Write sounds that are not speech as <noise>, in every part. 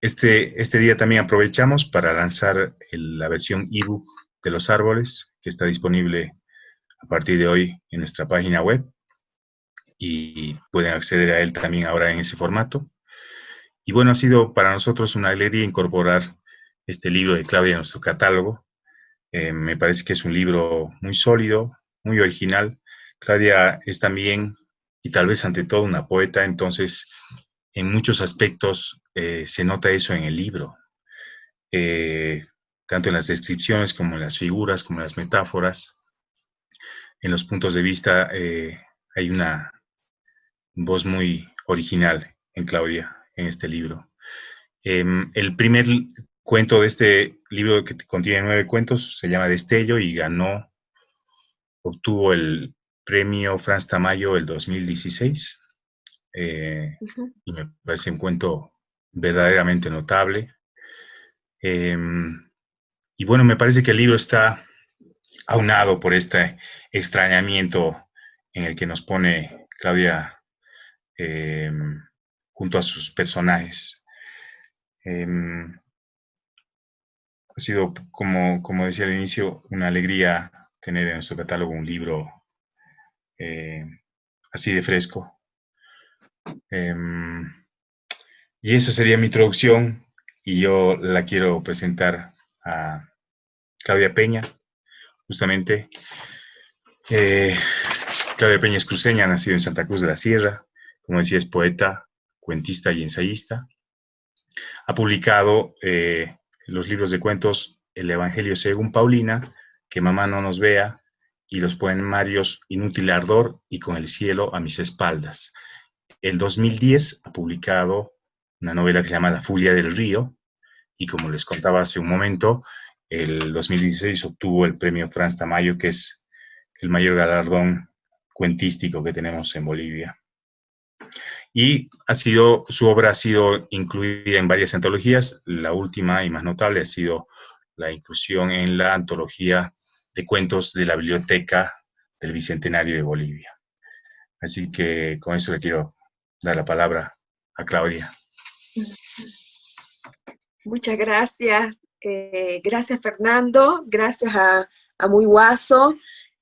este, este día también aprovechamos para lanzar la versión ebook de los árboles, que está disponible a partir de hoy en nuestra página web y pueden acceder a él también ahora en ese formato. Y bueno, ha sido para nosotros una alegría incorporar este libro de Claudia en nuestro catálogo. Eh, me parece que es un libro muy sólido, muy original. Claudia es también, y tal vez ante todo, una poeta, entonces en muchos aspectos eh, se nota eso en el libro. Eh, tanto en las descripciones como en las figuras, como en las metáforas. En los puntos de vista hay una voz muy original en Claudia, en este libro. Em, el primer cuento de este libro que contiene nueve cuentos se llama Destello y ganó, obtuvo el premio Franz Tamayo el 2016. Eh, y me parece un cuento verdaderamente notable. Em, y bueno, me parece que el libro está aunado por este extrañamiento en el que nos pone Claudia Em, junto a sus personajes. Em, ha sido, como, como decía al inicio, una alegría tener en nuestro catálogo un libro eh, así de fresco. Y esa sería mi introducción y yo la quiero presentar a Claudia Peña, justamente. Eh, Claudia Peña es cruceña, nacido en Santa Cruz de la Sierra, como decía, es poeta, cuentista y ensayista. Ha publicado eh, los libros de cuentos El Evangelio según Paulina, Que mamá no nos vea, y los poemarios Inútil Ardor y Con el cielo a mis espaldas. El 2010 ha publicado una novela que se llama La Furia del Río, y como les contaba hace un momento, el 2016 obtuvo el premio Franz Tamayo, que es el mayor galardón cuentístico que tenemos en Bolivia y ha sido, su obra ha sido incluida en varias antologías. La última y más notable ha sido la inclusión en la antología de cuentos de la Biblioteca del Bicentenario de Bolivia. Así que con eso le quiero dar la palabra a Claudia. Muchas gracias. Eh, gracias Fernando, gracias a, a Muy Guaso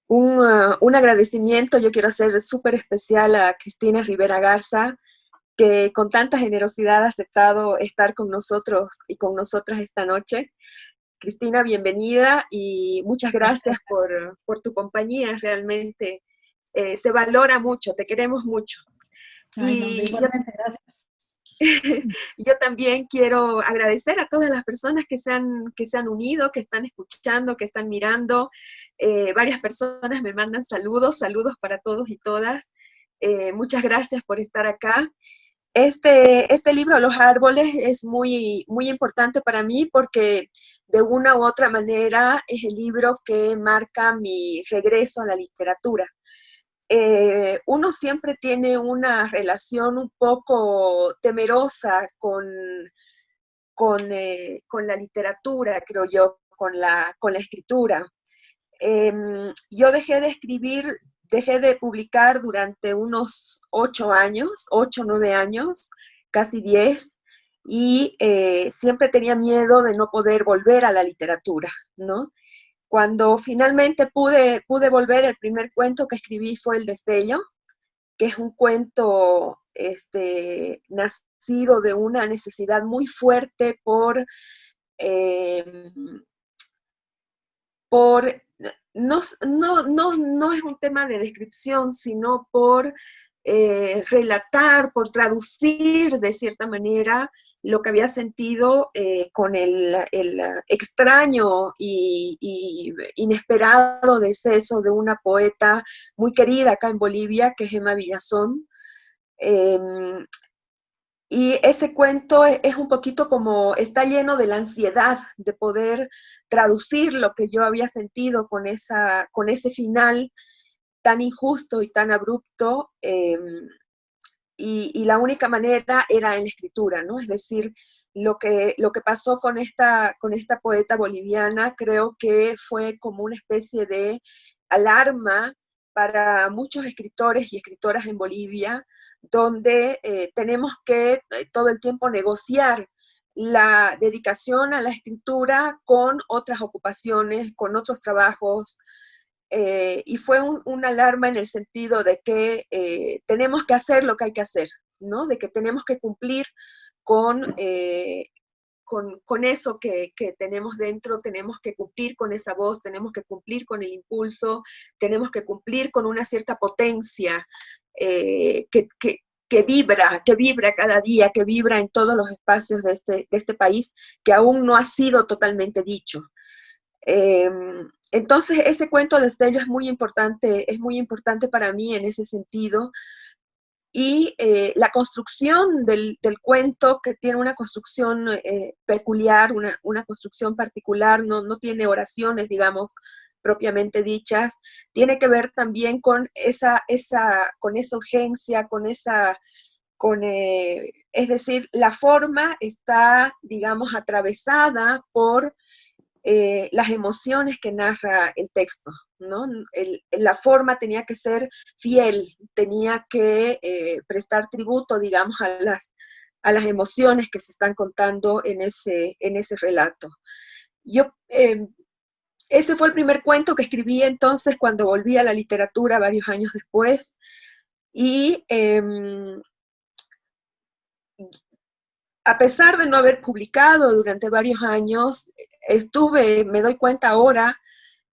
Uh, un, agradecimiento yo quiero hacer súper especial a Cristina Rivera Garza, que con tanta generosidad ha aceptado estar con nosotros y con nosotras esta noche. Cristina, bienvenida y muchas gracias por, por tu compañía, realmente eh, se valora mucho, te queremos mucho. y gracias. <laughs> yo también quiero agradecer a todas las personas que se han, que se han unido, que están escuchando, que están mirando. Eh, varias personas me mandan saludos, saludos para todos y todas. Eh, muchas gracias por estar acá. Este, este libro, Los Árboles, es muy, muy importante para mí porque de una u otra manera es el libro que marca mi regreso a la literatura. Eh, uno siempre tiene una relación un poco temerosa con, con, eh, con la literatura, creo yo, con la, con la escritura. Em, yo dejé de escribir, dejé de publicar durante unos ocho años, ocho, nueve años, casi diez, y eh, siempre tenía miedo de no poder volver a la literatura, ¿no? Cuando finalmente pude, pude volver, el primer cuento que escribí fue El Destello, que es un cuento este, nacido de una necesidad muy fuerte por, em, por no, no, es un tema de descripción, sino por eh, relatar, por traducir de cierta manera lo que había sentido eh, con el, extraño y, inesperado deceso de una poeta muy querida acá en Bolivia, que es Emma Villazón. Em, y ese cuento es un poquito como, está lleno de la ansiedad de poder traducir lo que yo había sentido con, esa, con ese final tan injusto y tan abrupto em, y, la única manera era en la escritura, ¿no? Es decir, lo que, lo que pasó con esta, con esta poeta boliviana creo que fue como una especie de alarma para muchos escritores y escritoras en Bolivia, donde eh, tenemos que eh, todo el tiempo negociar la dedicación a la escritura con otras ocupaciones, con otros trabajos, eh, y fue una alarma en el sentido de que tenemos que hacer lo que hay que hacer, ¿no? De que tenemos que cumplir con con, eso que, tenemos dentro, tenemos que cumplir con esa voz, tenemos que cumplir con el impulso, tenemos que cumplir con una cierta potencia eh, que, vibra, que vibra cada día, que vibra en todos los espacios de este, este país, que aún no ha sido totalmente dicho. Em, entonces, ese cuento de Estello es muy importante, es muy importante para mí en ese sentido, y eh, la construcción del, cuento, que tiene una construcción eh, peculiar, una, construcción particular, no, tiene oraciones, digamos, propiamente dichas, tiene que ver también con esa, urgencia, con esa, eh, es decir, la forma está, digamos, atravesada por las emociones que narra el texto. ¿no? la forma tenía que ser fiel, tenía que eh, prestar tributo, digamos, a las, a las emociones que se están contando en ese, en ese relato. Yo, em, ese fue el primer cuento que escribí entonces cuando volví a la literatura varios años después, y em, a pesar de no haber publicado durante varios años, estuve, me doy cuenta ahora,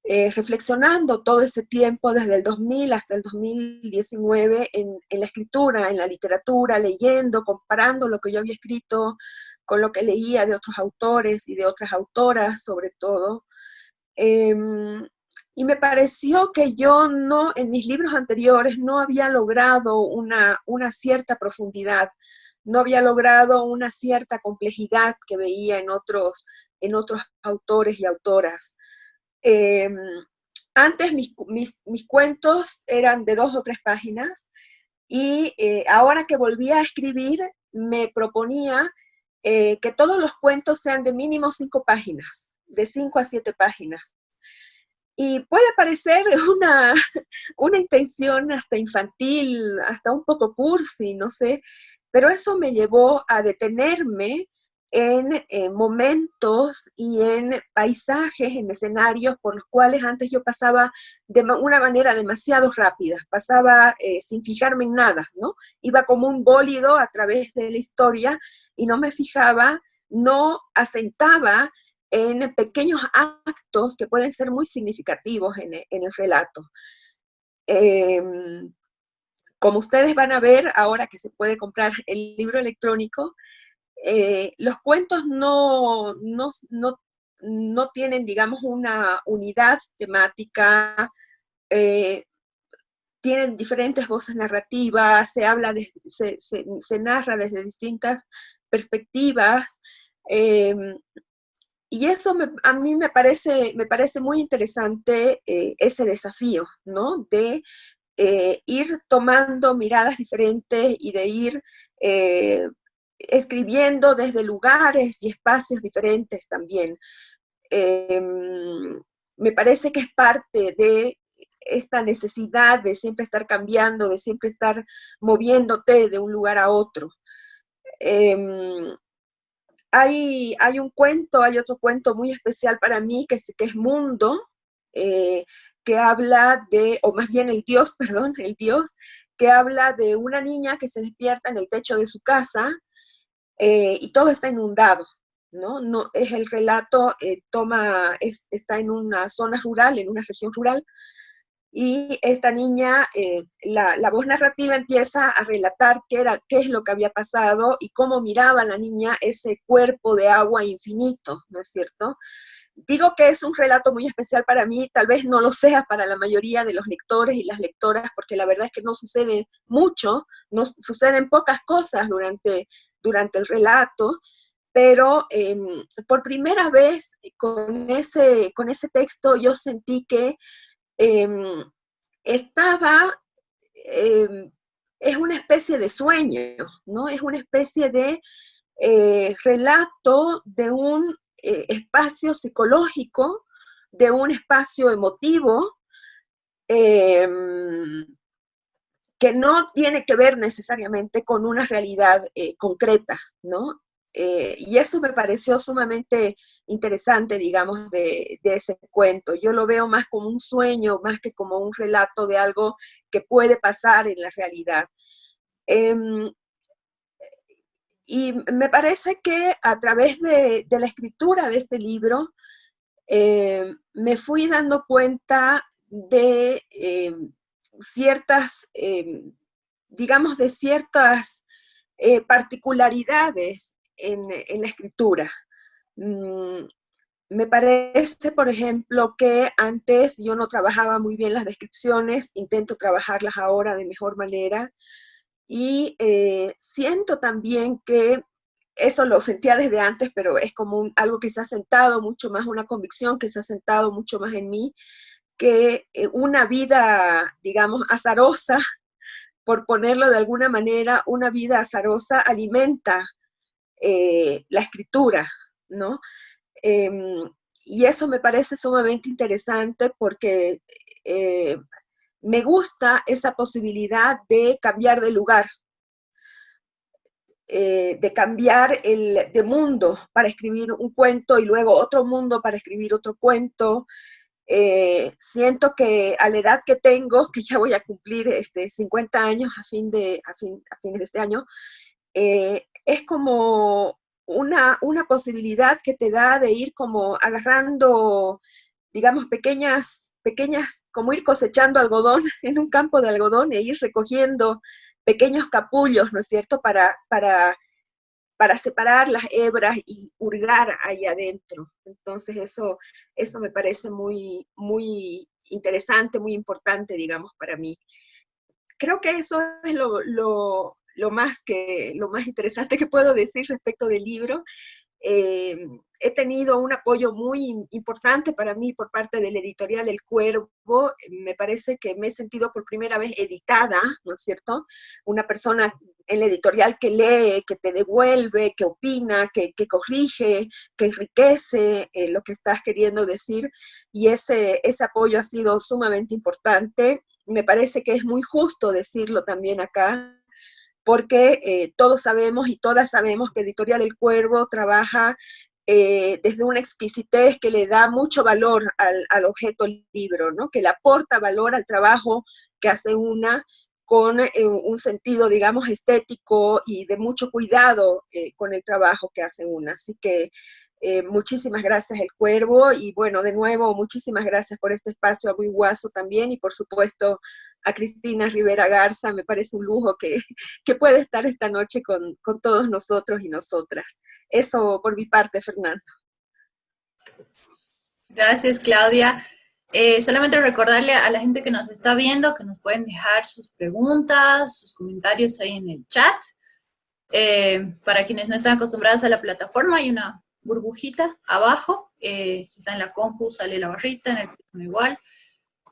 eh, reflexionando todo ese tiempo, desde el 2000 hasta el 2019, en, la escritura, en la literatura, leyendo, comparando lo que yo había escrito con lo que leía de otros autores y de otras autoras, sobre todo. Em, y me pareció que yo no, en mis libros anteriores, no había logrado una, una cierta profundidad, no había logrado una cierta complejidad que veía en otros, en otros autores y autoras. Em, antes mis, cuentos eran de dos o tres páginas y eh, ahora que volví a escribir me proponía eh, que todos los cuentos sean de mínimo cinco páginas, de cinco a siete páginas. Y puede parecer <laughs> una, una intención hasta infantil, hasta un poco cursi, no sé, pero eso me llevó a detenerme en eh, momentos y en paisajes, en escenarios por los cuales antes yo pasaba de una manera demasiado rápida, pasaba eh, sin fijarme en nada, ¿no? Iba como un bólido a través de la historia y no me fijaba, no asentaba en pequeños actos que pueden ser muy significativos en, el relato. Em, como ustedes van a ver ahora que se puede comprar el libro electrónico, eh, los cuentos no, no, tienen, digamos, una unidad temática, eh, tienen diferentes voces narrativas, se habla, se, narra desde distintas perspectivas, em, y eso a mí me parece, me parece muy interesante eh, ese desafío, ¿no? De ir tomando miradas diferentes y de ir escribiendo desde lugares y espacios diferentes también. Em, me parece que es parte de esta necesidad de siempre estar cambiando, de siempre estar moviéndote de un lugar a otro. Em, hay, hay, un cuento, hay otro cuento muy especial para mí, que es, que es Mundo, eh, que habla de, o más bien el Dios, <laughs> perdón, el Dios, que habla de una niña que se despierta en el techo de su casa eh, y todo está inundado, ¿no? no es el relato, eh, toma, está en una zona rural, en una región rural, y esta niña, eh, la, la, voz narrativa empieza a relatar qué, era, qué es lo que había pasado y cómo miraba la niña ese cuerpo de agua infinito, ¿no es cierto? Digo que es un relato muy especial para mí, tal vez no lo sea para la mayoría de los lectores y las lectoras, porque la verdad es que no sucede mucho, no suceden pocas cosas durante durante el relato, pero em, por primera vez con ese, con ese texto yo sentí que em, estaba, em, es una especie de sueño, ¿no? Es una especie de eh, relato de un eh, espacio psicológico, de un espacio emotivo, em, que no tiene que ver necesariamente con una realidad eh, concreta, ¿no? Eh, y eso me pareció sumamente interesante, digamos, de, ese cuento. Yo lo veo más como un sueño, más que como un relato de algo que puede pasar en la realidad. Em, y me parece que a través de, la escritura de este libro, em, me fui dando cuenta de em, ciertas, digamos, de ciertas eh, particularidades en, la escritura. Mm, me parece, por ejemplo, que antes yo no trabajaba muy bien las descripciones, intento trabajarlas ahora de mejor manera y eh, siento también que eso lo sentía desde antes, pero es como algo que se ha sentado mucho más, una convicción que se ha sentado mucho más en mí, que eh, una vida, digamos, azarosa, por ponerlo de alguna manera, una vida azarosa alimenta eh, la escritura, ¿no? Em, y eso me parece sumamente interesante porque eh, me gusta esa posibilidad de cambiar de lugar, eh, de cambiar el, de mundo para escribir un cuento y luego otro mundo para escribir otro cuento. siento que a la edad que tengo, <laughs> que ya voy a cumplir este, 50 años a, fin de, a, fin, a fines de este año, es como una, una posibilidad que te da de ir como agarrando, digamos, pequeñas, pequeñas, como ir cosechando algodón <laughs> en un campo de algodón e ir recogiendo pequeños capullos, ¿no es cierto?, para, para, para separar las hebras y hurgar ahí adentro. Entonces eso, eso me parece muy, muy interesante, muy importante, digamos, para mí. Creo que eso es lo, lo más, que, lo más interesante que puedo decir respecto del libro. Eh, he tenido un apoyo muy importante para mí por parte de la editorial El Cuervo. Me parece que me he sentido por primera vez editada, ¿no es cierto? Una persona en la editorial que lee, que te devuelve, que opina, que, corrige, que enriquece eh, lo que estás queriendo decir. Y ese, ese apoyo ha sido sumamente importante. Me parece que es muy justo decirlo también acá, porque eh, todos sabemos y todas sabemos que Editorial El Cuervo trabaja eh, desde una exquisitez que le da mucho valor al, objeto libro, ¿no? que le aporta valor al trabajo que hace una con eh, un sentido, digamos, estético y de mucho cuidado con el trabajo que hace una. Así que muchísimas gracias El Cuervo y bueno, de nuevo, muchísimas gracias por este espacio a Guaso también y por supuesto a Cristina Rivera Garza, me parece un lujo que, <laughs> puede estar esta noche con, todos nosotros y nosotras. Eso por mi parte, Fernando. Gracias, Claudia. Eh, solamente recordarle a la gente que nos está viendo que nos pueden dejar sus preguntas, sus comentarios ahí en el chat. Eh, para quienes no están acostumbrados a la plataforma, hay una burbujita abajo. Eh, si está en la compu, sale la barrita, en el igual.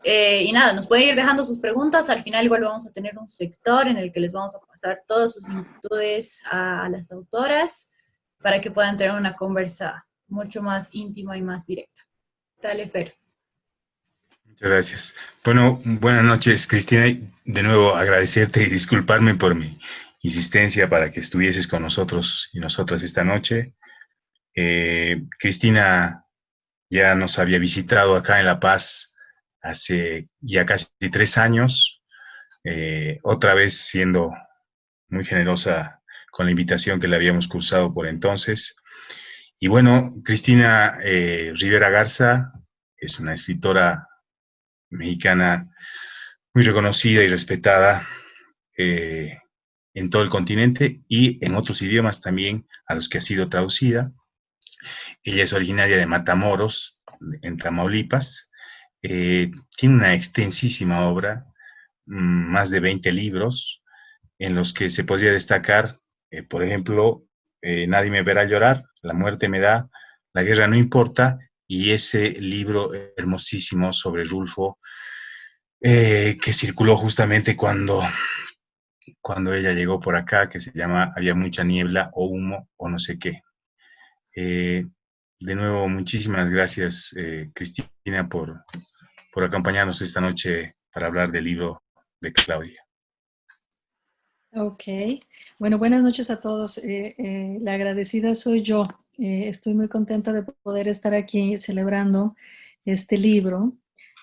Eh, y nada, nos pueden ir dejando sus preguntas, al final igual vamos a tener un sector en el que les vamos a pasar todas sus inquietudes a, las autoras para que puedan tener una conversa mucho más íntima y más directa. Dale, Fer. Muchas gracias. Bueno, buenas noches, Cristina. De nuevo agradecerte y disculparme por mi insistencia para que estuvieses con nosotros y nosotras esta noche. Eh, Cristina ya nos había visitado acá en La Paz hace ya casi tres años, eh, otra vez siendo muy generosa con la invitación que le habíamos cursado por entonces. Y bueno, Cristina eh, Rivera Garza es una escritora mexicana muy reconocida y respetada eh, en todo el continente y en otros idiomas también a los que ha sido traducida. Ella es originaria de Matamoros, en Tamaulipas, eh, tiene una extensísima obra, mm, más de 20 libros, en los que se podría destacar, eh, por ejemplo, eh, Nadie me verá llorar, La muerte me da, La guerra no importa, y ese libro hermosísimo sobre Rulfo, que circuló justamente cuando, cuando ella llegó por acá, que se llama Había mucha niebla o humo o no sé qué. de nuevo, muchísimas gracias, Cristina, por, por acompañarnos esta noche para hablar del libro de Claudia. Ok, bueno, buenas noches a todos. Eh, eh, la agradecida soy yo. Eh, estoy muy contenta de poder estar aquí celebrando este libro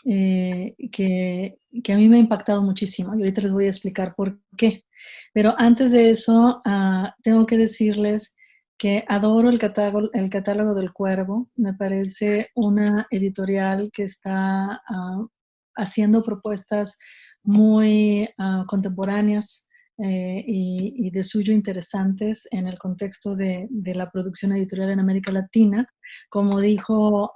que, que, a mí me ha impactado muchísimo y ahorita les voy a explicar por qué. Pero antes de eso, ah, tengo que decirles que adoro el catálogo, el catálogo del Cuervo. Me parece una editorial que está ah, haciendo propuestas muy ah, contemporáneas, eh, y, de suyo interesantes en el contexto de, la producción editorial en América Latina. Como dijo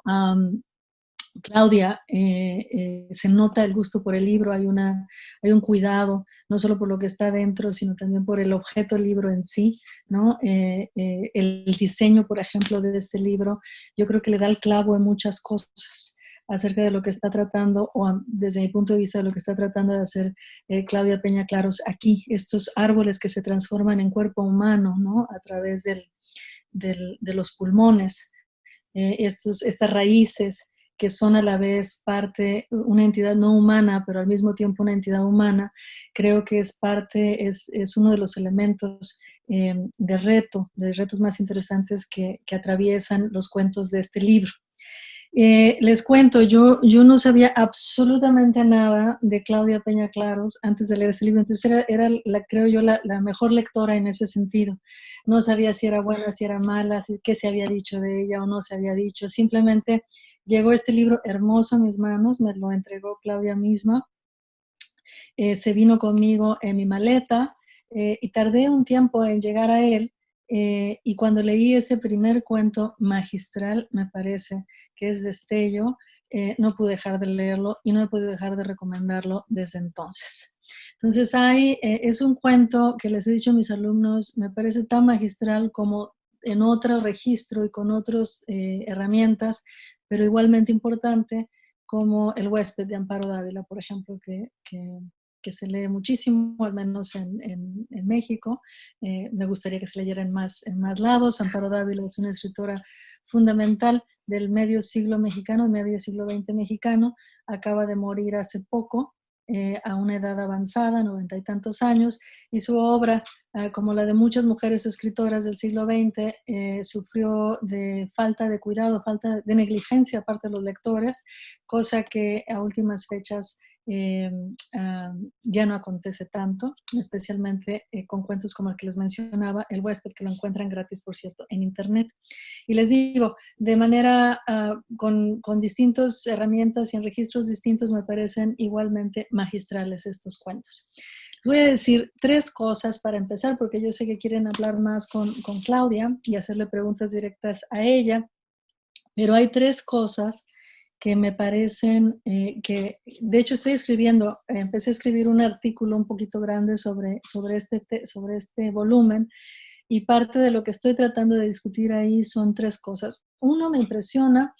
Claudia, eh, eh, se nota el gusto por el libro, hay, una, hay un cuidado, no solo por lo que está dentro, sino también por el objeto libro en sí, ¿no? el diseño, por ejemplo, de este libro, yo creo que le da el clavo en muchas cosas acerca de lo que está tratando, o desde mi punto de vista de lo que está tratando de hacer eh, Claudia Peña Claros aquí, estos árboles que se transforman en cuerpo humano, ¿no? A través del, de los pulmones, eh, estos, estas raíces que son a la vez parte, una entidad no humana, pero al mismo tiempo una entidad humana, creo que es parte, es, es uno de los elementos eh, de reto, de retos más interesantes que, que atraviesan los cuentos de este libro. Eh, les cuento, yo, yo no sabía absolutamente nada de Claudia Peña Claros antes de leer este libro, entonces era, era la, creo yo, la, mejor lectora en ese sentido. No sabía si era buena, si era mala, si, qué se había dicho de ella o no se había dicho. Simplemente llegó este libro hermoso a mis manos, me lo entregó Claudia misma, eh, se vino conmigo en mi maleta eh, y tardé un tiempo en llegar a él, eh, y cuando leí ese primer cuento magistral, me parece que es Destello, eh, no pude dejar de leerlo y no he podido dejar de recomendarlo desde entonces. Entonces, hay, eh, es un cuento que les he dicho a mis alumnos, me parece tan magistral como en otro registro y con otras herramientas, pero igualmente importante como El huésped de Amparo Dávila, por ejemplo, que, que que se lee muchísimo, al menos en, en, México. Eh, me gustaría que se leyera en más, en más lados. Amparo Dávila es una escritora fundamental del medio siglo mexicano, medio siglo XX mexicano. Acaba de morir hace poco, eh, a una edad avanzada, noventa y tantos años, y su obra, como la de muchas mujeres escritoras del siglo XX, sufrió de falta de cuidado, falta de negligencia aparte de los lectores, cosa que a últimas fechas eh, ya no acontece tanto, especialmente eh, con cuentos como el que les mencionaba, El huésped, que lo encuentran gratis, por cierto, en internet. Y les digo, de manera, ah, con, con distintas herramientas y en registros distintos, me parecen igualmente magistrales estos cuentos. Voy a decir tres cosas para empezar, porque yo sé que quieren hablar más con, con Claudia y hacerle preguntas directas a ella, pero hay tres cosas que me parecen eh, que, de hecho estoy escribiendo, empecé a escribir un artículo un poquito grande sobre, sobre, este, sobre este volumen y parte de lo que estoy tratando de discutir ahí son tres cosas. Uno, me impresiona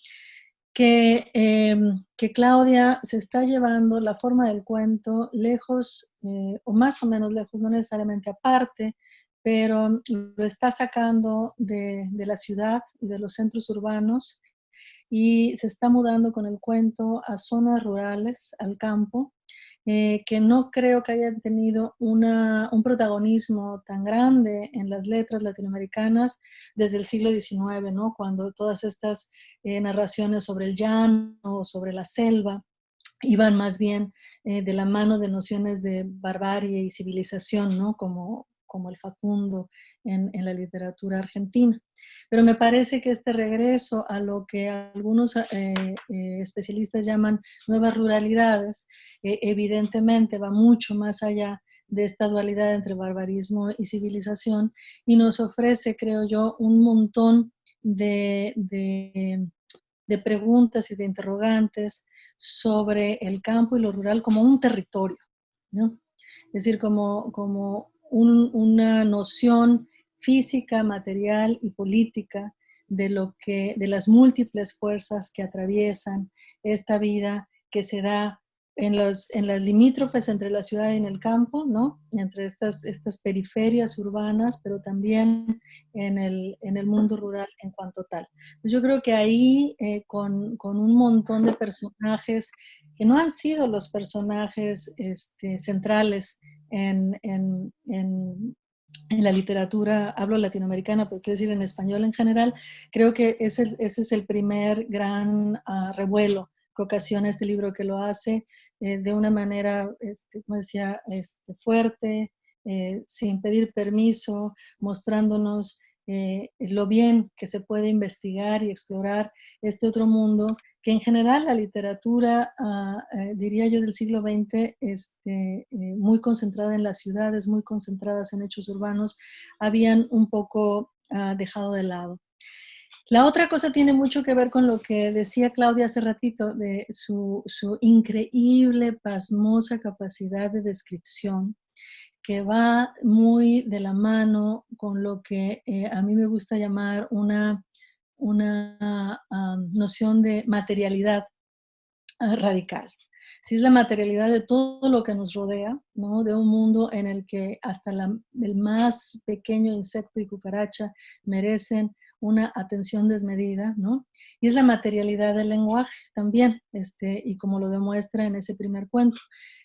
que, em, que Claudia se está llevando la forma del cuento lejos, eh, o más o menos lejos, no necesariamente aparte, pero lo está sacando de, de la ciudad de los centros urbanos y se está mudando con el cuento a zonas rurales, al campo, eh, que no creo que hayan tenido una, un protagonismo tan grande en las letras latinoamericanas desde el siglo XIX, ¿no? cuando todas estas eh, narraciones sobre el llano, sobre la selva, iban más bien eh, de la mano de nociones de barbarie y civilización, ¿no? como, como el Facundo en, la literatura argentina. Pero me parece que este regreso a lo que algunos eh, eh, especialistas llaman nuevas ruralidades, eh, evidentemente va mucho más allá de esta dualidad entre barbarismo y civilización y nos ofrece, creo yo, un montón de, preguntas y de interrogantes sobre el campo y lo rural como un territorio, Es decir, como, como una noción física, material y política de, lo que, de las múltiples fuerzas que atraviesan esta vida que se da en, los, en las limítrofes entre la ciudad y el campo, ¿no? entre estas, estas periferias urbanas, pero también en el, en el mundo rural en cuanto tal. Yo creo que ahí, eh, con, con, un montón de personajes que no han sido los personajes este, centrales en, en, en, en, la literatura, hablo latinoamericana, pero quiero decir en español en general, creo que ese, ese es el primer gran uh, revuelo que ocasiona este libro que lo hace eh, de una manera, este, como decía, este, fuerte, eh, sin pedir permiso, mostrándonos eh, lo bien que se puede investigar y explorar este otro mundo, que en general la literatura, ah, eh, diría yo, del siglo XX, este, eh, muy concentrada en las ciudades, muy concentradas en hechos urbanos, habían un poco ah, dejado de lado. La otra cosa tiene mucho que ver con lo que decía Claudia hace ratito, de su, su increíble, pasmosa capacidad de descripción, que va muy de la mano con lo que eh, a mí me gusta llamar una, una noción de materialidad ah, radical. Si es la materialidad de todo lo que nos rodea, ¿no? de un mundo en el que hasta el más pequeño insecto y cucaracha merecen una atención desmedida, ¿no? Y es la materialidad del lenguaje también, este, y como lo demuestra en ese primer cuento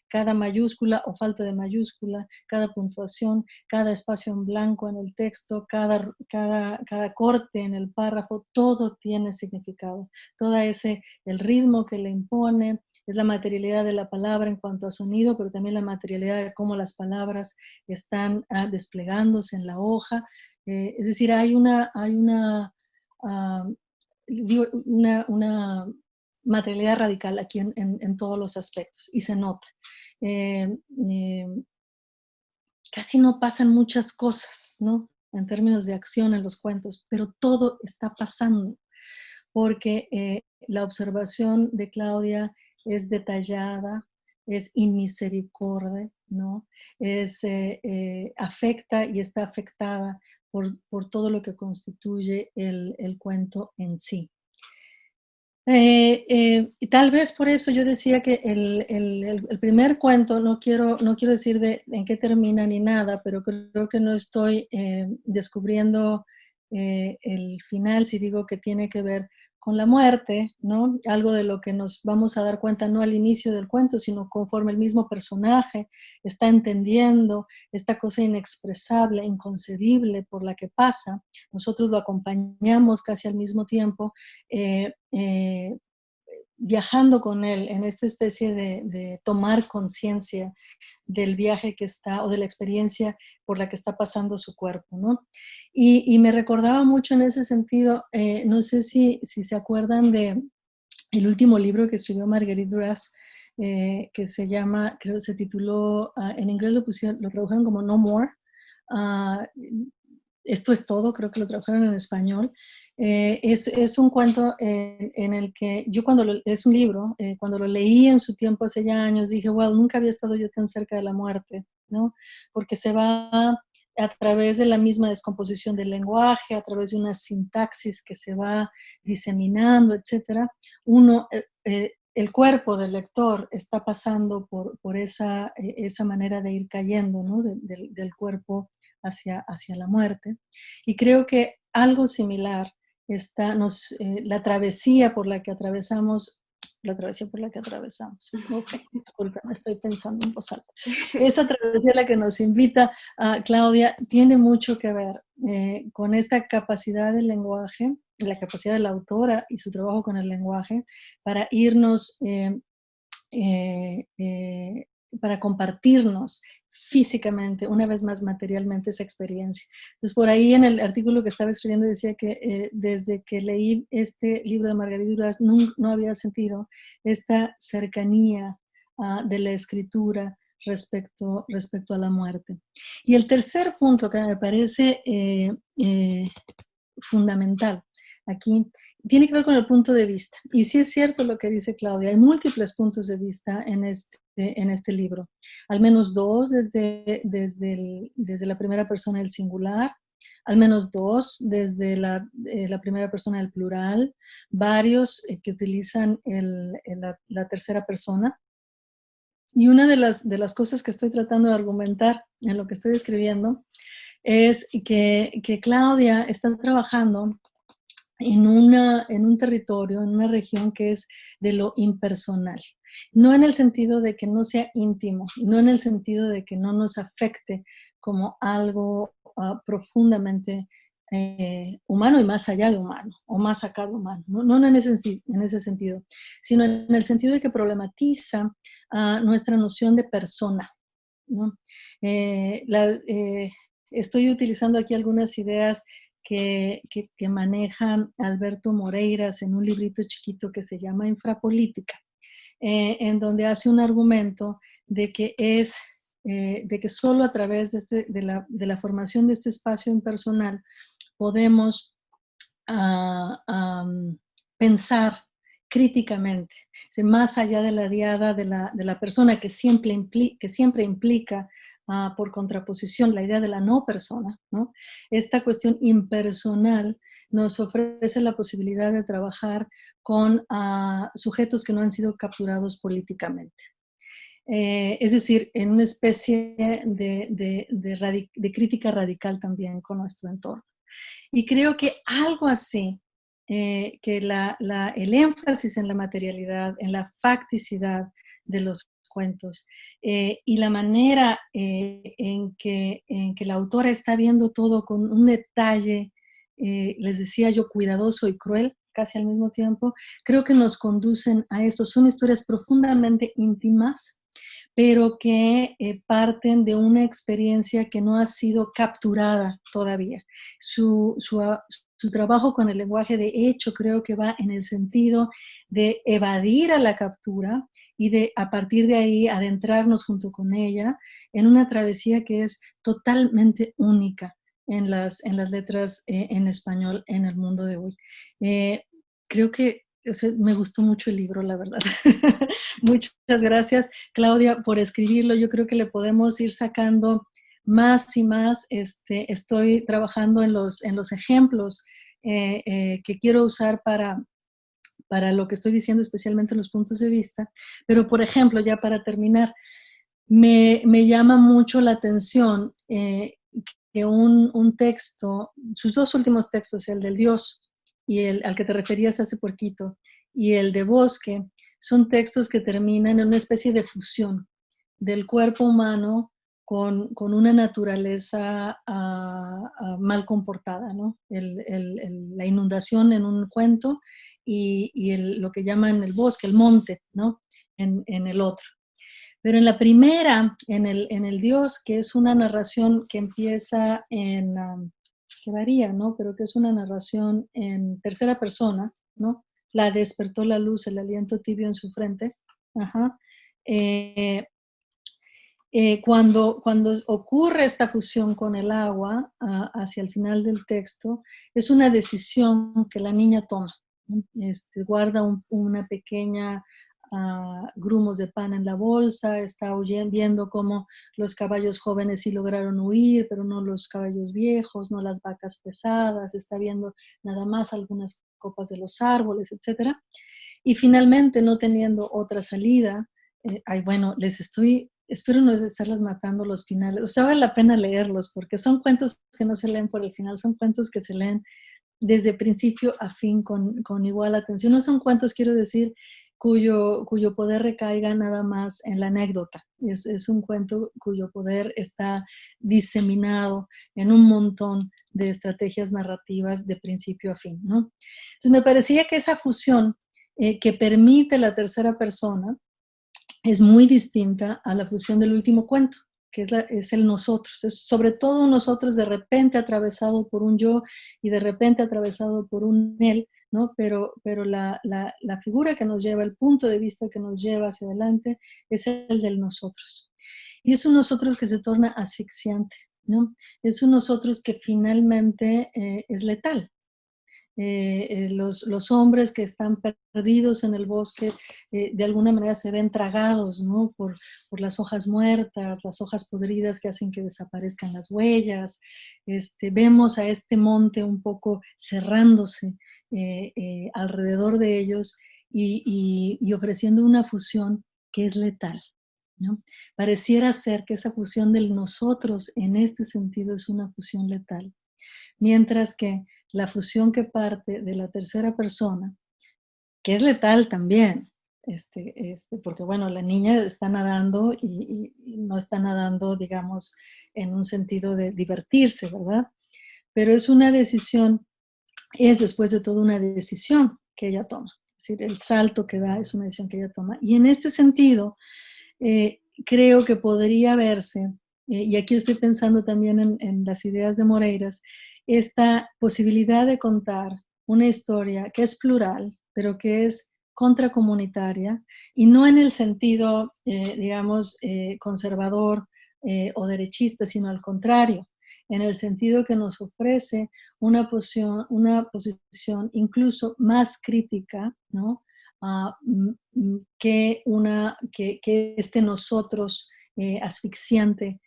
cada mayúscula o falta de mayúscula, cada puntuación, cada espacio en blanco en el texto, cada, cada, cada corte en el párrafo, todo tiene significado. Todo ese, el ritmo que le impone, es la materialidad de la palabra en cuanto a sonido, pero también la materialidad de cómo las palabras están ah, desplegándose en la hoja. Eh, es decir, hay una, hay una, ah, una, materialidad radical aquí en, en, todos los aspectos y se nota. Eh, eh, casi no pasan muchas cosas, ¿no? En términos de acción en los cuentos, pero todo está pasando porque la observación de Claudia es detallada, es inmisericordia, ¿no? Es, afecta y está afectada por, por, todo lo que constituye el, el cuento en sí. Eh, eh, y tal vez por eso yo decía que el, el, primer cuento, no quiero, no quiero decir de, en qué termina ni nada, pero creo que no estoy eh, descubriendo el final si digo que tiene que ver con la muerte, ¿no? Algo de lo que nos vamos a dar cuenta no al inicio del cuento, sino conforme el mismo personaje está entendiendo esta cosa inexpresable, inconcebible por la que pasa. Nosotros lo acompañamos casi al mismo tiempo, eh, eh, viajando con él en esta especie de, tomar conciencia del viaje que está o de la experiencia por la que está pasando su cuerpo, ¿no? Y, me recordaba mucho en ese sentido, eh, no sé si, si, se acuerdan de el último libro que escribió Marguerite Duras, eh, que se llama, creo que se tituló, ah, en inglés lo, pusieron, lo tradujeron como No More, ah, esto es todo, creo que lo tradujeron en español, eh, es, es, un cuento en, el que yo cuando lo, es un libro, eh, cuando lo leí en su tiempo hace ya años, dije, wow, nunca había estado yo tan cerca de la muerte, ¿no? Porque se va a través de la misma descomposición del lenguaje, a través de una sintaxis que se va diseminando, etcétera, uno, eh, el cuerpo del lector está pasando por, por esa, esa, manera de ir cayendo, ¿no? del cuerpo hacia, hacia la muerte. Y creo que algo similar está, nos, eh, la travesía por la que atravesamos, la travesía por la que atravesamos. <laughs> Ok, disculpen, estoy pensando en voz alta. Esa travesía la que nos invita a Claudia tiene mucho que ver eh, con esta capacidad del lenguaje, la capacidad de la autora y su trabajo con el lenguaje para irnos eh, para compartirnos físicamente, una vez más materialmente esa experiencia. Entonces, por ahí en el artículo que estaba escribiendo decía que eh, desde que leí este libro de Margarita Duras no, no había sentido esta cercanía uh, de la escritura respecto, respecto a la muerte. Y el tercer punto que me parece eh, eh, fundamental aquí tiene que ver con el punto de vista. Y sí es cierto lo que dice Claudia, hay múltiples puntos de vista en este, en este libro. Al menos dos desde, desde, desde la primera persona del singular, al menos dos desde la, eh, la primera persona del plural, varios eh, que utilizan el, la, la, tercera persona. Y una de las, de las cosas que estoy tratando de argumentar en lo que estoy escribiendo es que, que Claudia está trabajando en, una, en un territorio, en una región que es de lo impersonal. No en el sentido de que no sea íntimo, no en el sentido de que no nos afecte como algo ah, profundamente eh, humano y más allá de humano, o más acá de humano, no, en, ese, en, ese, sentido, sino en el sentido de que problematiza ah, nuestra noción de persona. Eh, eh, estoy utilizando aquí algunas ideas que, que, maneja Alberto Moreiras en un librito chiquito que se llama Infrapolítica, en donde hace un argumento de que es de que solo a través de, este, de, la, de, la, formación de este espacio impersonal podemos ah, pensar críticamente, más allá de la diada de la, persona que siempre, implica, que siempre implica ah, por contraposición la idea de la no persona, esta cuestión impersonal nos ofrece la posibilidad de trabajar con ah, sujetos que no han sido capturados políticamente. Eh, es decir, en una especie de crítica radical también con nuestro entorno. Y creo que algo así, eh, que el énfasis en la materialidad, en la facticidad de los cuentos eh, y la manera eh, en, que, en que la autora está viendo todo con un detalle, les decía yo, cuidadoso y cruel, casi al mismo tiempo, creo que nos conducen a esto. Son historias profundamente íntimas, pero que eh, parten de una experiencia que no ha sido capturada todavía. Su, ah, su, trabajo con el lenguaje de hecho creo que va en el sentido de evadir a la captura y de a partir de ahí adentrarnos junto con ella en una travesía que es totalmente única en las, en las letras eh, en español en el mundo de hoy. Eh, creo que me gustó mucho el libro, la verdad. <laughs> Muchas gracias, Claudia, por escribirlo. Yo creo que le podemos ir sacando más y más. Este, estoy trabajando en los, en los ejemplos eh, eh, que quiero usar para, para lo que estoy diciendo, especialmente los puntos de vista. Pero, por ejemplo, ya para terminar, me, llama mucho la atención eh, que un, un texto, sus dos últimos textos, el del Dios y el al que te referías hace poquito, y el de Bosque, son textos que terminan en una especie de fusión del cuerpo humano con, una naturaleza ah, ah, mal comportada, ¿no? la inundación en un cuento y, lo que llaman el bosque, el monte, ¿no? En, el otro. Pero en la primera, en el, en el Dios, que es una narración que empieza en, ah, que varía, ¿no? Pero que es una narración en tercera persona, ¿no? La despertó la luz, el aliento tibio en su frente. Ajá. Eh, eh, cuando, cuando ocurre esta fusión con el agua hacia el final del texto, es una decisión que la niña toma. Este, guarda una pequeña grumos de pan en la bolsa, está viendo cómo los caballos jóvenes sí lograron huir, pero no los caballos viejos, no las vacas pesadas, está viendo nada más algunas copas de los árboles, etc. Y finalmente, no teniendo otra salida, eh, ay, bueno, les estoy, espero no estarlas matando los finales, o sea, la pena leerlos, porque son cuentos que no se leen por el final, son cuentos que se leen desde principio a fin con, con igual atención. No son cuentos, quiero decir, cuyo, cuyo poder recaiga nada más en la anécdota. Es, es, un cuento cuyo poder está diseminado en un montón de estrategias narrativas de principio a fin. ¿no? Entonces me parecía que esa fusión eh, que permite la tercera persona es muy distinta a la fusión del último cuento que es, es, el nosotros, es sobre todo nosotros de repente atravesado por un yo y de repente atravesado por un él, Pero, pero la, la, figura que nos lleva, el punto de vista que nos lleva hacia adelante es el del nosotros. Y es un nosotros que se torna asfixiante, ¿no? Es un nosotros que finalmente eh, es letal, eh, eh, los, los, hombres que están perdidos en el bosque de alguna manera se ven tragados ¿no? por, por, las hojas muertas, las hojas podridas que hacen que desaparezcan las huellas. Este, vemos a este monte un poco cerrándose eh, eh, alrededor de ellos y, ofreciendo una fusión que es letal. ¿no? Pareciera ser que esa fusión del nosotros en este sentido es una fusión letal, mientras que la fusión que parte de la tercera persona, que es letal también, Este, este, porque bueno, la niña está nadando y, no está nadando, digamos, en un sentido de divertirse, ¿verdad? Pero es una decisión, es después de todo una decisión que ella toma. Es decir, el salto que da es una decisión que ella toma. Y en este sentido, eh, creo que podría verse, eh, y aquí estoy pensando también en, en las ideas de Moreiras, esta posibilidad de contar una historia que es plural, pero que es contracomunitaria y no en el sentido, eh, digamos, eh, conservador eh, o derechista, sino al contrario, en el sentido que nos ofrece una posición, una posición incluso más crítica, ¿no? Mm, que, una, que este nosotros asfixiante,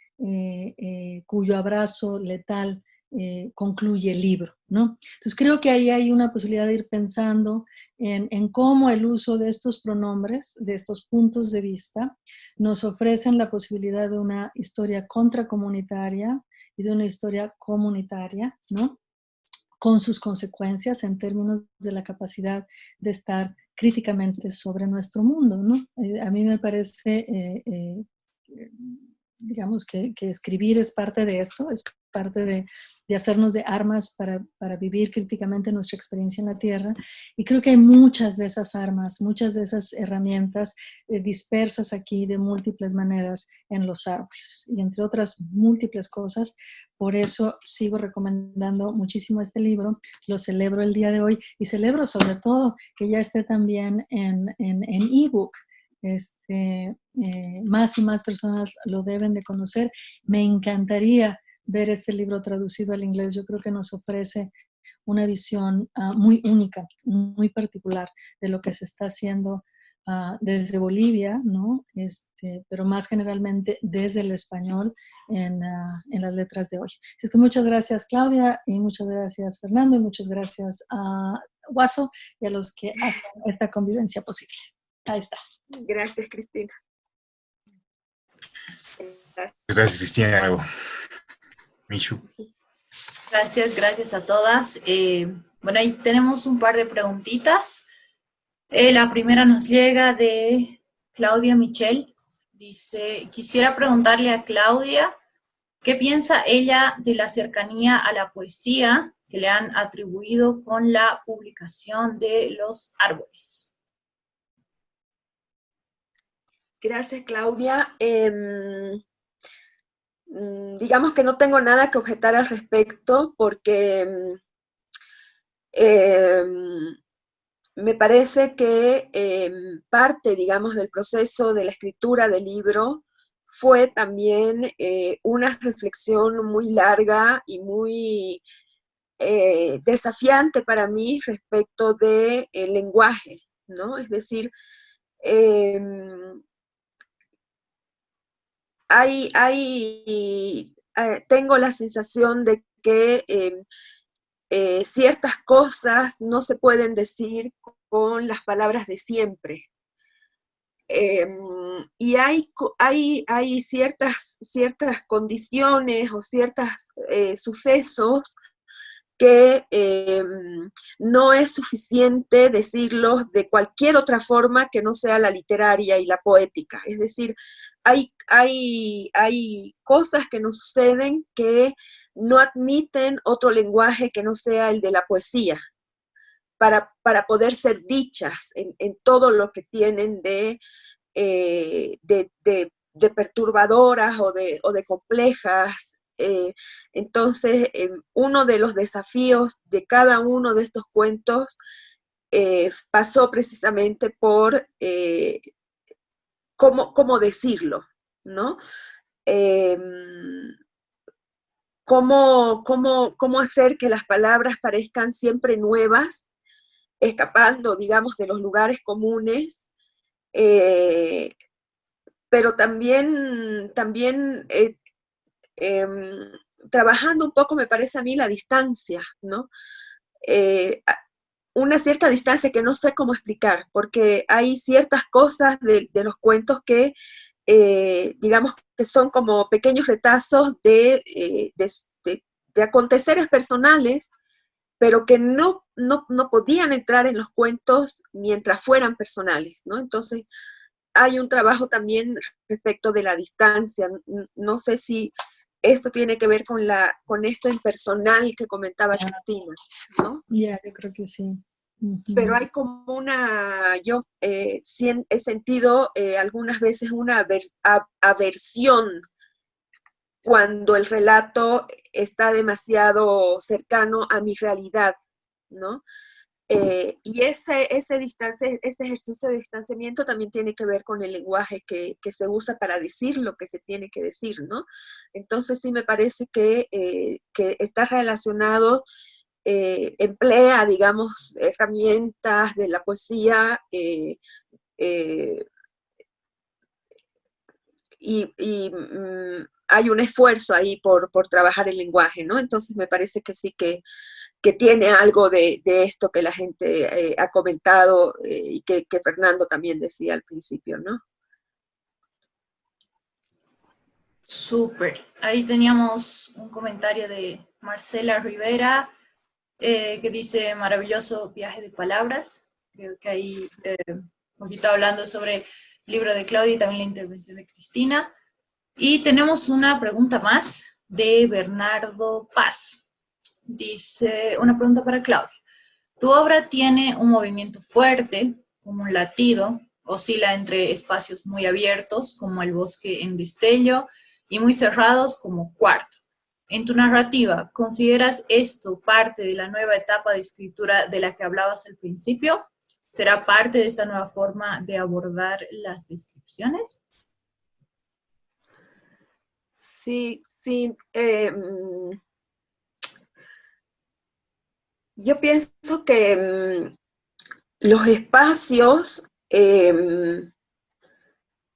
cuyo abrazo letal eh, concluye el libro, ¿no? Entonces creo que ahí hay una posibilidad de ir pensando en, cómo el uso de estos pronombres, de estos puntos de vista, nos ofrecen la posibilidad de una historia contracomunitaria y de una historia comunitaria, ¿no? Con sus consecuencias en términos de la capacidad de estar críticamente sobre nuestro mundo, ¿no? Eh, a mí me parece... Eh, digamos que, que, escribir es parte de esto, es parte de, hacernos de armas para, vivir críticamente nuestra experiencia en la Tierra. Y creo que hay muchas de esas armas, muchas de esas herramientas eh, dispersas aquí de múltiples maneras en los árboles. Y entre otras múltiples cosas, por eso sigo recomendando muchísimo este libro, lo celebro el día de hoy y celebro sobre todo que ya esté también en ebook. En, este, eh, más y más personas lo deben de conocer. Me encantaría ver este libro traducido al inglés, yo creo que nos ofrece una visión ah, muy única, muy particular de lo que se está haciendo ah, desde Bolivia, ¿no? Este, pero más generalmente desde el español en, ah, en, las letras de hoy. Así es que muchas gracias Claudia y muchas gracias Fernando y muchas gracias a Guaso y a los que hacen esta convivencia posible. Ahí está. Gracias Cristina. Gracias Cristina. Gracias, gracias a todas. Eh, bueno, ahí tenemos un par de preguntitas. Eh, la primera nos llega de Claudia Michel. Dice, quisiera preguntarle a Claudia, ¿qué piensa ella de la cercanía a la poesía que le han atribuido con la publicación de Los Árboles? Gracias, Claudia. Mm, digamos que no tengo nada que objetar al respecto porque mm, em, me parece que em, parte, digamos, del proceso de la escritura del libro fue también eh, una reflexión muy larga y muy eh, desafiante para mí respecto del lenguaje, ¿no? Es decir, em, hay, eh, tengo la sensación de que em, eh, ciertas cosas no se pueden decir con las palabras de siempre. Em, y hay, hay, hay ciertas, ciertas condiciones o ciertos eh, sucesos que em, no es suficiente decirlos de cualquier otra forma que no sea la literaria y la poética. Es decir, hay, hay, hay cosas que nos suceden que no admiten otro lenguaje que no sea el de la poesía, para, poder ser dichas en, todo lo que tienen de, eh, de, perturbadoras o de, o de complejas. Eh, entonces, em, uno de los desafíos de cada uno de estos cuentos eh, pasó precisamente por cómo, decirlo, ¿no? Em, cómo, cómo, hacer que las palabras parezcan siempre nuevas, escapando, digamos, de los lugares comunes, eh, pero también, también eh, em, trabajando un poco, me parece a mí, la distancia, ¿no? Una cierta distancia que no sé cómo explicar, porque hay ciertas cosas de, los cuentos que, eh, digamos, que son como pequeños retazos de, eh, de, aconteceres personales, pero que no, no, no podían entrar en los cuentos mientras fueran personales, ¿no? Entonces, hay un trabajo también respecto de la distancia. No sé si esto tiene que ver con, la, con esto impersonal que comentaba Cristina, ¿no? Ya, yo creo que sí. Pero hay como una, yo eh, he sentido eh, algunas veces una aversión cuando el relato está demasiado cercano a mi realidad, ¿no? Eh, y ese, ese, ese ejercicio de distanciamiento también tiene que ver con el lenguaje que, se usa para decir lo que se tiene que decir, ¿no? Entonces sí me parece que, eh, está relacionado, eh, emplea, digamos, herramientas de la poesía y, mm, hay un esfuerzo ahí por, por trabajar el lenguaje, ¿no? Entonces me parece que sí que que tiene algo de, esto que la gente eh, ha comentado eh, y que, Fernando también decía al principio, ¿no? Súper. Ahí teníamos un comentario de Marcela Rivera, eh, que dice, maravilloso viaje de palabras. Creo que ahí un poquito hablando sobre el libro de Claudia y también la intervención de Cristina. Y tenemos una pregunta más de Bernardo Paz. Dice, una pregunta para Claudia. Tu obra tiene un movimiento fuerte, como un latido, oscila entre espacios muy abiertos, como el bosque en destello, y muy cerrados, como cuarto. En tu narrativa, ¿consideras esto parte de la nueva etapa de escritura de la que hablabas al principio? ¿Será parte de esta nueva forma de abordar las descripciones? Sí, sí. Eh, Yo pienso que mm, los espacios, em,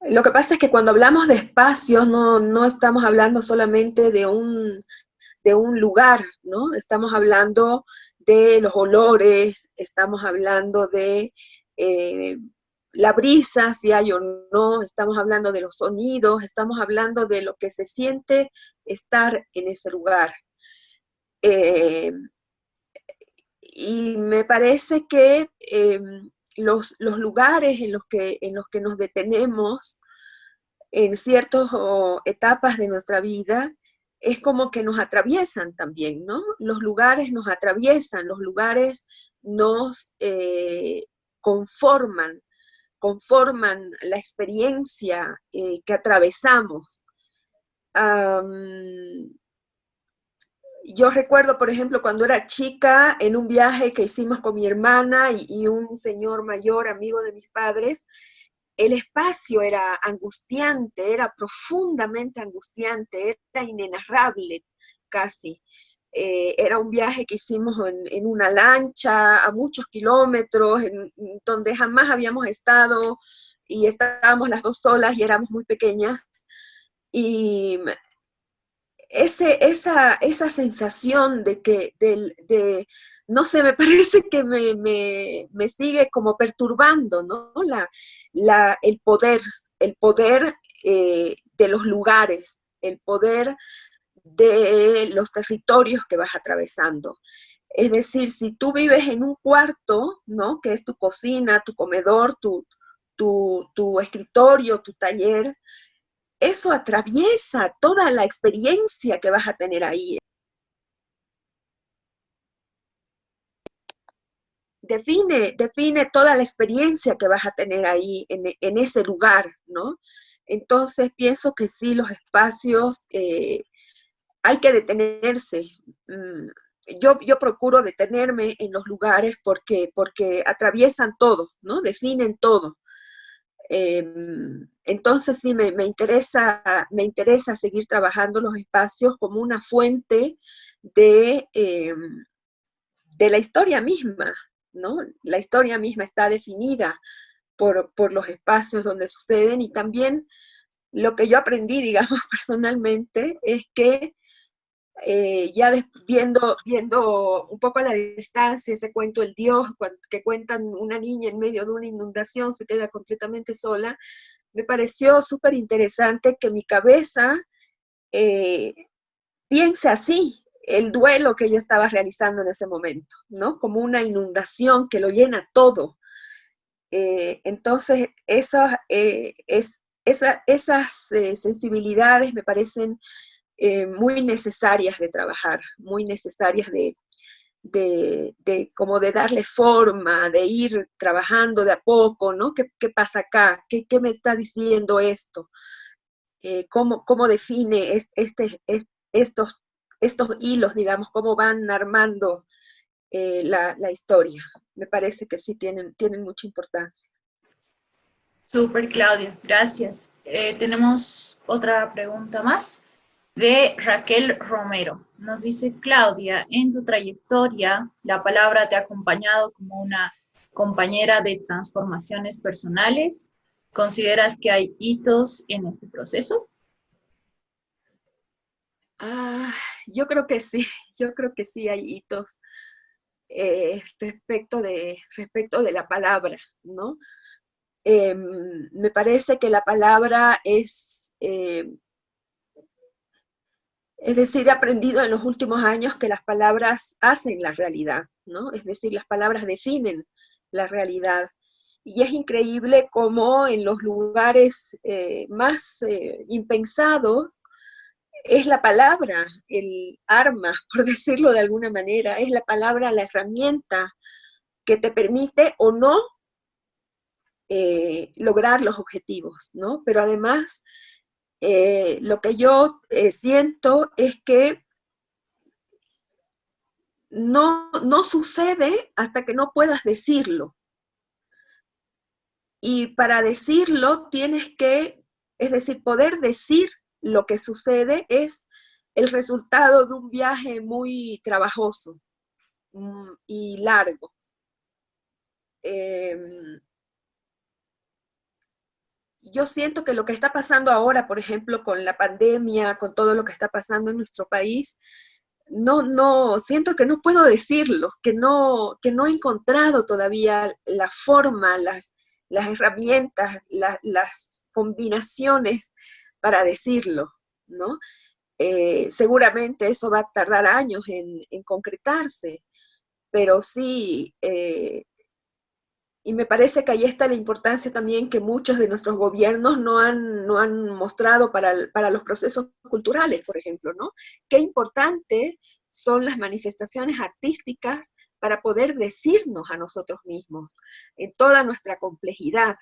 lo que pasa es que cuando hablamos de espacios no, estamos hablando solamente de un, de un lugar, ¿no? Estamos hablando de los olores, estamos hablando de eh, la brisa, si hay o no, estamos hablando de los sonidos, estamos hablando de lo que se siente estar en ese lugar. Eh, y me parece que em, los, lugares en los, que, en los que nos detenemos en ciertas etapas de nuestra vida, es como que nos atraviesan también, ¿no? Los lugares nos atraviesan, los lugares nos eh, conforman, conforman la experiencia eh, que atravesamos yo recuerdo, por ejemplo, cuando era chica, en un viaje que hicimos con mi hermana y, un señor mayor, amigo de mis padres, el espacio era angustiante, era profundamente angustiante, era inenarrable casi. Eh, era un viaje que hicimos en, una lancha a muchos kilómetros, donde jamás habíamos estado y estábamos las dos solas y éramos muy pequeñas. Y esa, esa sensación de que, de, no sé, me <laughs> parece que me, sigue como perturbando, ¿no? La, la, el poder, el poder eh, de los lugares, el poder de los territorios que vas atravesando. Es decir, si tú vives en un cuarto, ¿no? Que es tu cocina, tu comedor, tu, tu, tu escritorio, tu taller, eso atraviesa toda la experiencia que vas a tener ahí. Define, define toda la experiencia que vas a tener ahí en, ese lugar, ¿no? Entonces pienso que sí, los espacios eh, hay que detenerse. Mm, yo, yo, procuro detenerme en los lugares porque, porque atraviesan todo, ¿no? Definen todo. Em, entonces sí, me, interesa, me interesa seguir trabajando los espacios como una fuente de, em, de la historia misma, ¿no? La historia misma está definida por, por, los espacios donde suceden y también lo que yo aprendí, <laughs> digamos, personalmente, es que eh, ya viendo, viendo un poco a la distancia ese cuento El Dios, que cuentan una niña en medio de una inundación, se queda completamente sola, me pareció súper interesante que mi cabeza eh, piense así, el duelo que ella estaba realizando en ese momento, ¿no? Como una inundación que lo llena todo. Eh, entonces, esas eh, sensibilidades me parecen muy necesarias de trabajar, muy necesarias de, de, como de darle forma, de ir trabajando de a poco, ¿no? ¿Qué, pasa acá? ¿Qué, me está diciendo esto? ¿cómo, ¿cómo, define este, estos estos hilos, digamos, cómo van armando eh, la, historia. Me parece que sí tienen, tienen mucha importancia. Súper, Claudia, gracias. Eh, tenemos otra pregunta más de Raquel Romero. Nos dice, Claudia, en tu trayectoria, la palabra te ha acompañado como una compañera de transformaciones personales. ¿Consideras que hay hitos en este proceso? Ah, yo creo que sí, <laughs> yo creo que sí hay hitos eh, respecto, de, respecto de la palabra, ¿no? Em, me parece que la palabra es, em, es decir, he aprendido en los últimos años que las palabras hacen la realidad, ¿no? Es decir, las palabras definen la realidad. Y es increíble cómo en los lugares eh, más eh, impensados, es la palabra, el arma, <laughs> por decirlo de alguna manera, es la palabra, la herramienta que te permite o no eh, lograr los objetivos, ¿no? Pero además, eh, lo que yo eh, siento es que no, no sucede hasta que no puedas decirlo. Y para decirlo tienes que, es decir, poder decir lo que sucede es el resultado de un viaje muy trabajoso mm, y largo. Em, yo siento que lo que está pasando ahora, por ejemplo, con la pandemia, con todo lo que está pasando en nuestro país, no, no, siento que no puedo decirlo, que no, que no he encontrado todavía la forma, las, las herramientas, las combinaciones para decirlo, ¿no? Eh, seguramente eso va a tardar años en, concretarse, pero sí, eh, y me parece que ahí está la importancia también que muchos de nuestros gobiernos no han, no han mostrado para, para los procesos culturales, por ejemplo, ¿no? Qué importante son las manifestaciones artísticas para poder decirnos a nosotros mismos en toda nuestra complejidad,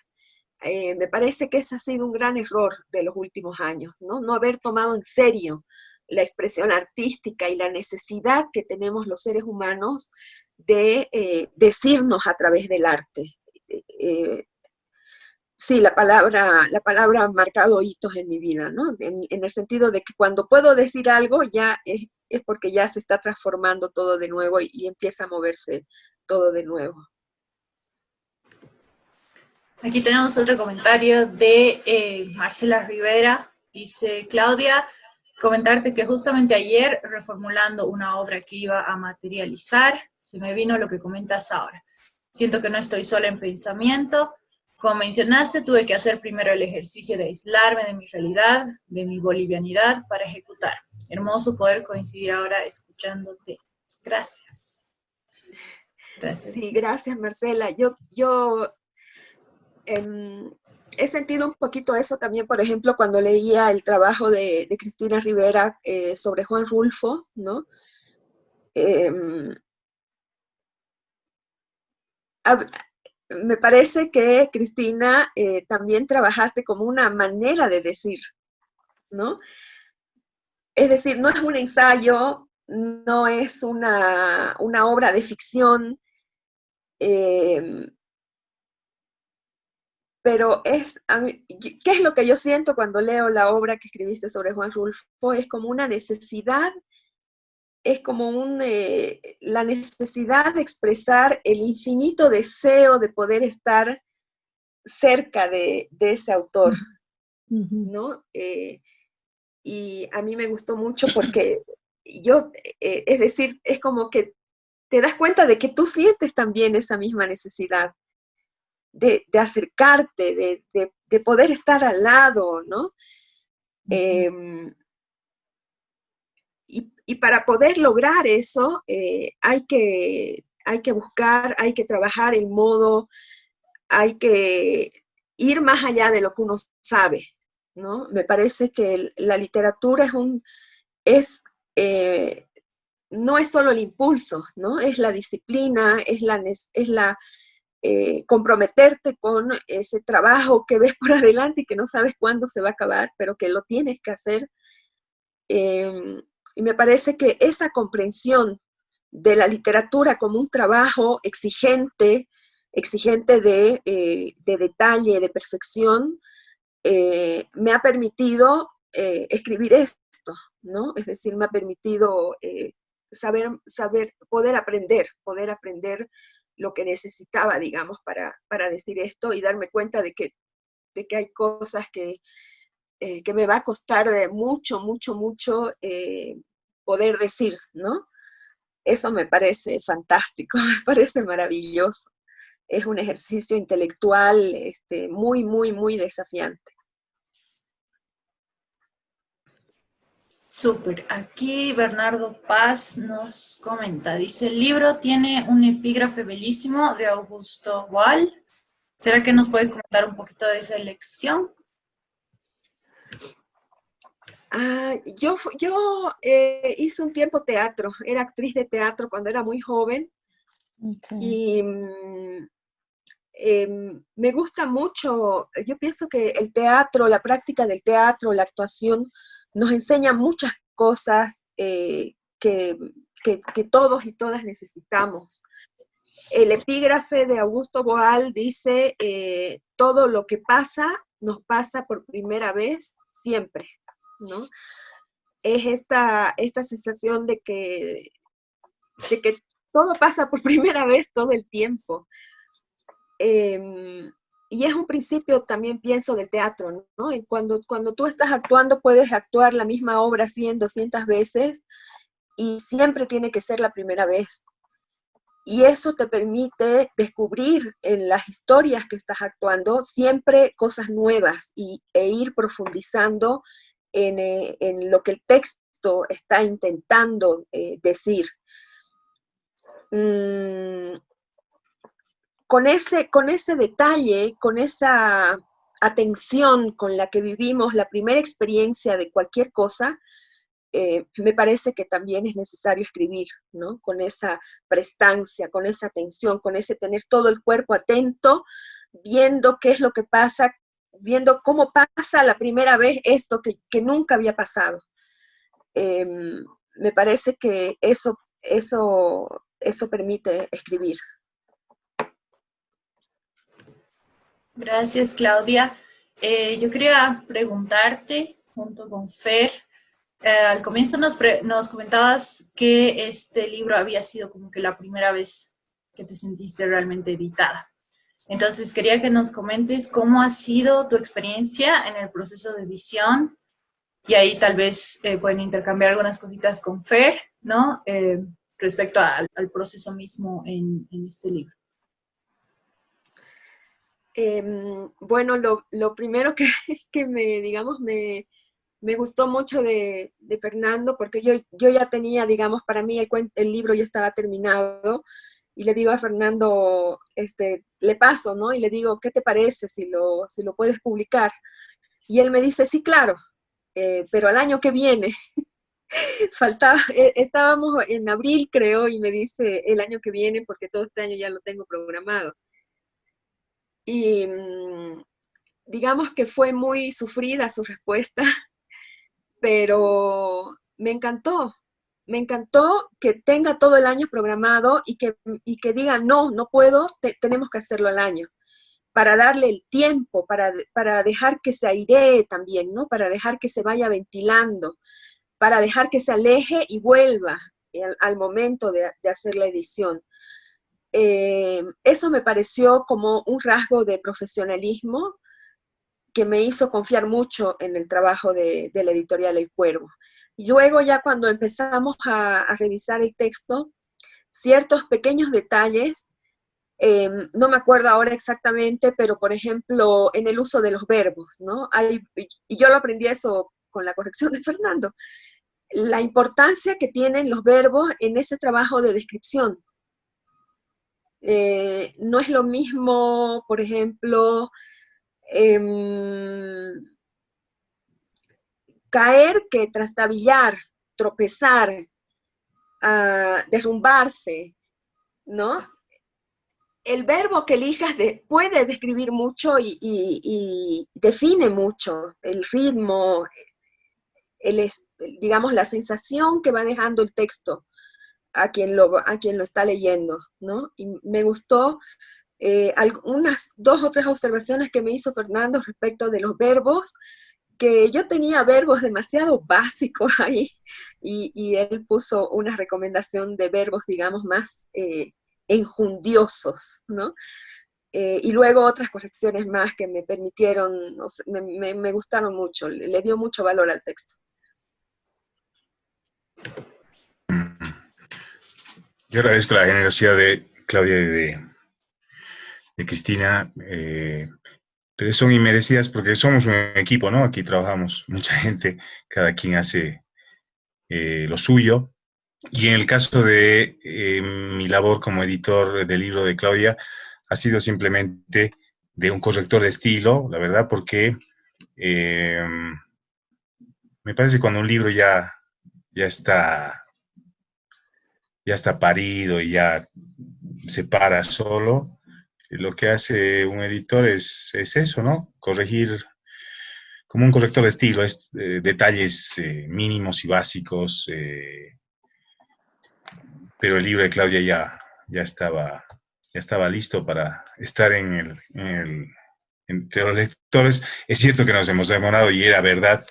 eh, me parece que ese ha sido un gran error de los últimos años, ¿no? No haber tomado en serio la expresión artística y la necesidad que tenemos los seres humanos de eh, decirnos a través del arte. Eh, sí, la palabra, la palabra ha marcado hitos en mi vida, ¿no? En, el sentido de que cuando puedo decir algo ya es, porque ya se está transformando todo de nuevo y empieza a moverse todo de nuevo. Aquí tenemos otro comentario de eh, Marcela Rivera. Dice, Claudia, comentarte que justamente ayer, reformulando una obra que iba a materializar, se me vino lo que comentas ahora. Siento que no estoy sola en pensamiento. Como mencionaste, tuve que hacer primero el ejercicio de aislarme de mi realidad, de mi bolivianidad, para ejecutar. Hermoso poder coincidir ahora escuchándote. Gracias. Gracias. Sí, gracias Marcela. Yo, yo Em, he sentido un poquito eso también, por ejemplo, cuando leía el trabajo de, Cristina Rivera eh, sobre Juan Rulfo, ¿no? Em, me parece que, Cristina, eh, también trabajaste como una manera de decir, ¿no? Es decir, no es un ensayo, no es una, una obra de ficción, eh, pero es, ¿qué es lo que yo siento cuando leo la obra que escribiste sobre Juan Rulfo? Es como una necesidad, es como un, eh, la necesidad de expresar el infinito deseo de poder estar cerca de, ese autor, ¿no? Eh, y a mí me gustó mucho porque yo, eh, es decir, es como que te das cuenta de que tú sientes también esa misma necesidad de, acercarte, de, poder estar al lado, ¿no? Em, y, Y para poder lograr eso, eh, hay, que, hay que buscar, hay que trabajar el modo, hay que ir más allá de lo que uno sabe, ¿no? Me parece que la literatura es un, es, eh, no es solo el impulso, ¿no? Es la disciplina, es la, es la eh, comprometerte con ese trabajo que ves <laughs> por adelante y que no sabes cuándo se va a acabar, pero que lo tienes que hacer. Em, y me parece que esa comprensión de la literatura como un trabajo exigente, exigente de, eh, de detalle, de perfección, eh, me ha permitido escribir esto, ¿no? Es decir, me ha permitido saber, saber, poder aprender, poder aprender lo que necesitaba, digamos, para, para decir esto y darme cuenta de que, de que hay cosas que, que me va a costar mucho, mucho, mucho poder decir, ¿no? Eso me parece fantástico, <laughs> me parece maravilloso es un ejercicio intelectual este, muy, muy, muy desafiante. Súper. Aquí Bernardo Paz nos comenta, dice, el libro tiene un epígrafe bellísimo de Augusto Wall. ¿Será que nos puedes comentar un poquito de esa elección? Ah, yo yo eh, hice un tiempo teatro, era actriz de teatro cuando era muy joven y mm, em, me gusta mucho, yo pienso que el teatro, la práctica del teatro, la actuación, nos enseña muchas cosas eh, que, todos y todas necesitamos. El epígrafe de Augusto Boal dice, eh, todo lo que pasa nos pasa por primera vez siempre, ¿no? Es esta, esta sensación de que, de que todo pasa por <laughs> primera vez todo el tiempo. Em, y es un principio también pienso del teatro, ¿no? Cuando, cuando tú estás actuando puedes actuar la misma obra 100, 200 veces y siempre tiene que ser la primera vez. Y eso te permite descubrir en las historias que estás actuando siempre cosas nuevas y, e ir profundizando en, eh, en, lo que el texto está intentando eh, decir. Mm, con, ese, con ese detalle, con esa atención con la que vivimos la primera experiencia de cualquier cosa, eh, me parece que también es necesario escribir, ¿no? Con esa prestancia, con esa atención, con ese tener todo el cuerpo atento, viendo qué es lo que pasa, viendo cómo pasa la primera vez esto que, nunca había pasado. Em, me parece que eso, eso eso permite escribir. Gracias, Claudia. Eh, yo quería preguntarte, junto con Fer, eh, al comienzo nos, comentabas que este libro había sido como que la primera vez que te sentiste realmente editada. Entonces, quería que nos comentes cómo ha sido tu experiencia en el proceso de edición, y ahí tal vez eh, pueden intercambiar algunas cositas con Fer, ¿no? respecto al, proceso mismo en, este libro? Em, bueno, lo, primero que, <laughs> que, me, digamos, me, gustó mucho de, Fernando, porque yo, ya tenía, digamos, para mí el, el libro ya estaba terminado, y le digo a Fernando, este, le paso, ¿no? Y le digo, ¿qué te parece si lo, si lo puedes publicar? Y él me dice, sí, claro, eh, pero al año que viene. <laughs> faltaba, eh, estábamos en abril creo y me dice el año que viene porque todo este año ya lo tengo programado. Y mm, digamos que fue muy sufrida su respuesta, <laughs> pero me encantó, me encantó que tenga todo el año programado y que, y que diga, no, no puedo, tenemos que hacerlo al año, para darle el tiempo, para, para dejar que se airee también, ¿no? Para dejar que se vaya ventilando, para dejar que se aleje y vuelva al, momento de, hacer la edición. Eh, eso me pareció como un rasgo de profesionalismo que me hizo confiar mucho en el trabajo de, la editorial El Cuervo. Luego ya cuando empezamos a, revisar el texto, ciertos pequeños detalles, eh, no me acuerdo ahora exactamente, pero por ejemplo, en el uso de los verbos, ¿no? Y yo lo aprendí eso con la corrección de Fernando, la importancia que tienen los verbos en ese trabajo de descripción. Eh, no es lo mismo, por ejemplo, em, caer que trastabillar, tropezar, ah, derrumbarse, ¿no? El verbo que elijas puede describir mucho y, define mucho el ritmo, el, digamos, la sensación que va dejando el texto a quien lo, a quien lo está leyendo, ¿no? Y me gustó eh, algunas dos o tres observaciones que me hizo Fernando respecto de los verbos, que yo tenía verbos demasiado básicos ahí, y, él puso una recomendación de verbos, digamos, más eh, enjundiosos, ¿no? Eh, y luego otras correcciones más que me permitieron, me, me, gustaron mucho, le dio mucho valor al texto. Yo agradezco la generosidad de Claudia y de, Cristina, eh, pero son inmerecidas porque somos un equipo, ¿no? Aquí trabajamos mucha gente, cada quien hace eh, lo suyo. Y en el caso de eh, mi labor como editor del libro de Claudia, ha sido simplemente de un corrector de estilo, la verdad, porque me parece que cuando un libro ya, ya está ya está parido y ya se para solo, lo que hace un editor es, eso, ¿no? Corregir como un corrector de estilo, es, eh, detalles eh, mínimos y básicos, eh, pero el libro de Claudia ya, ya, estaba, ya estaba listo para estar en el, entre los lectores. Es cierto que nos hemos demorado y era verdad.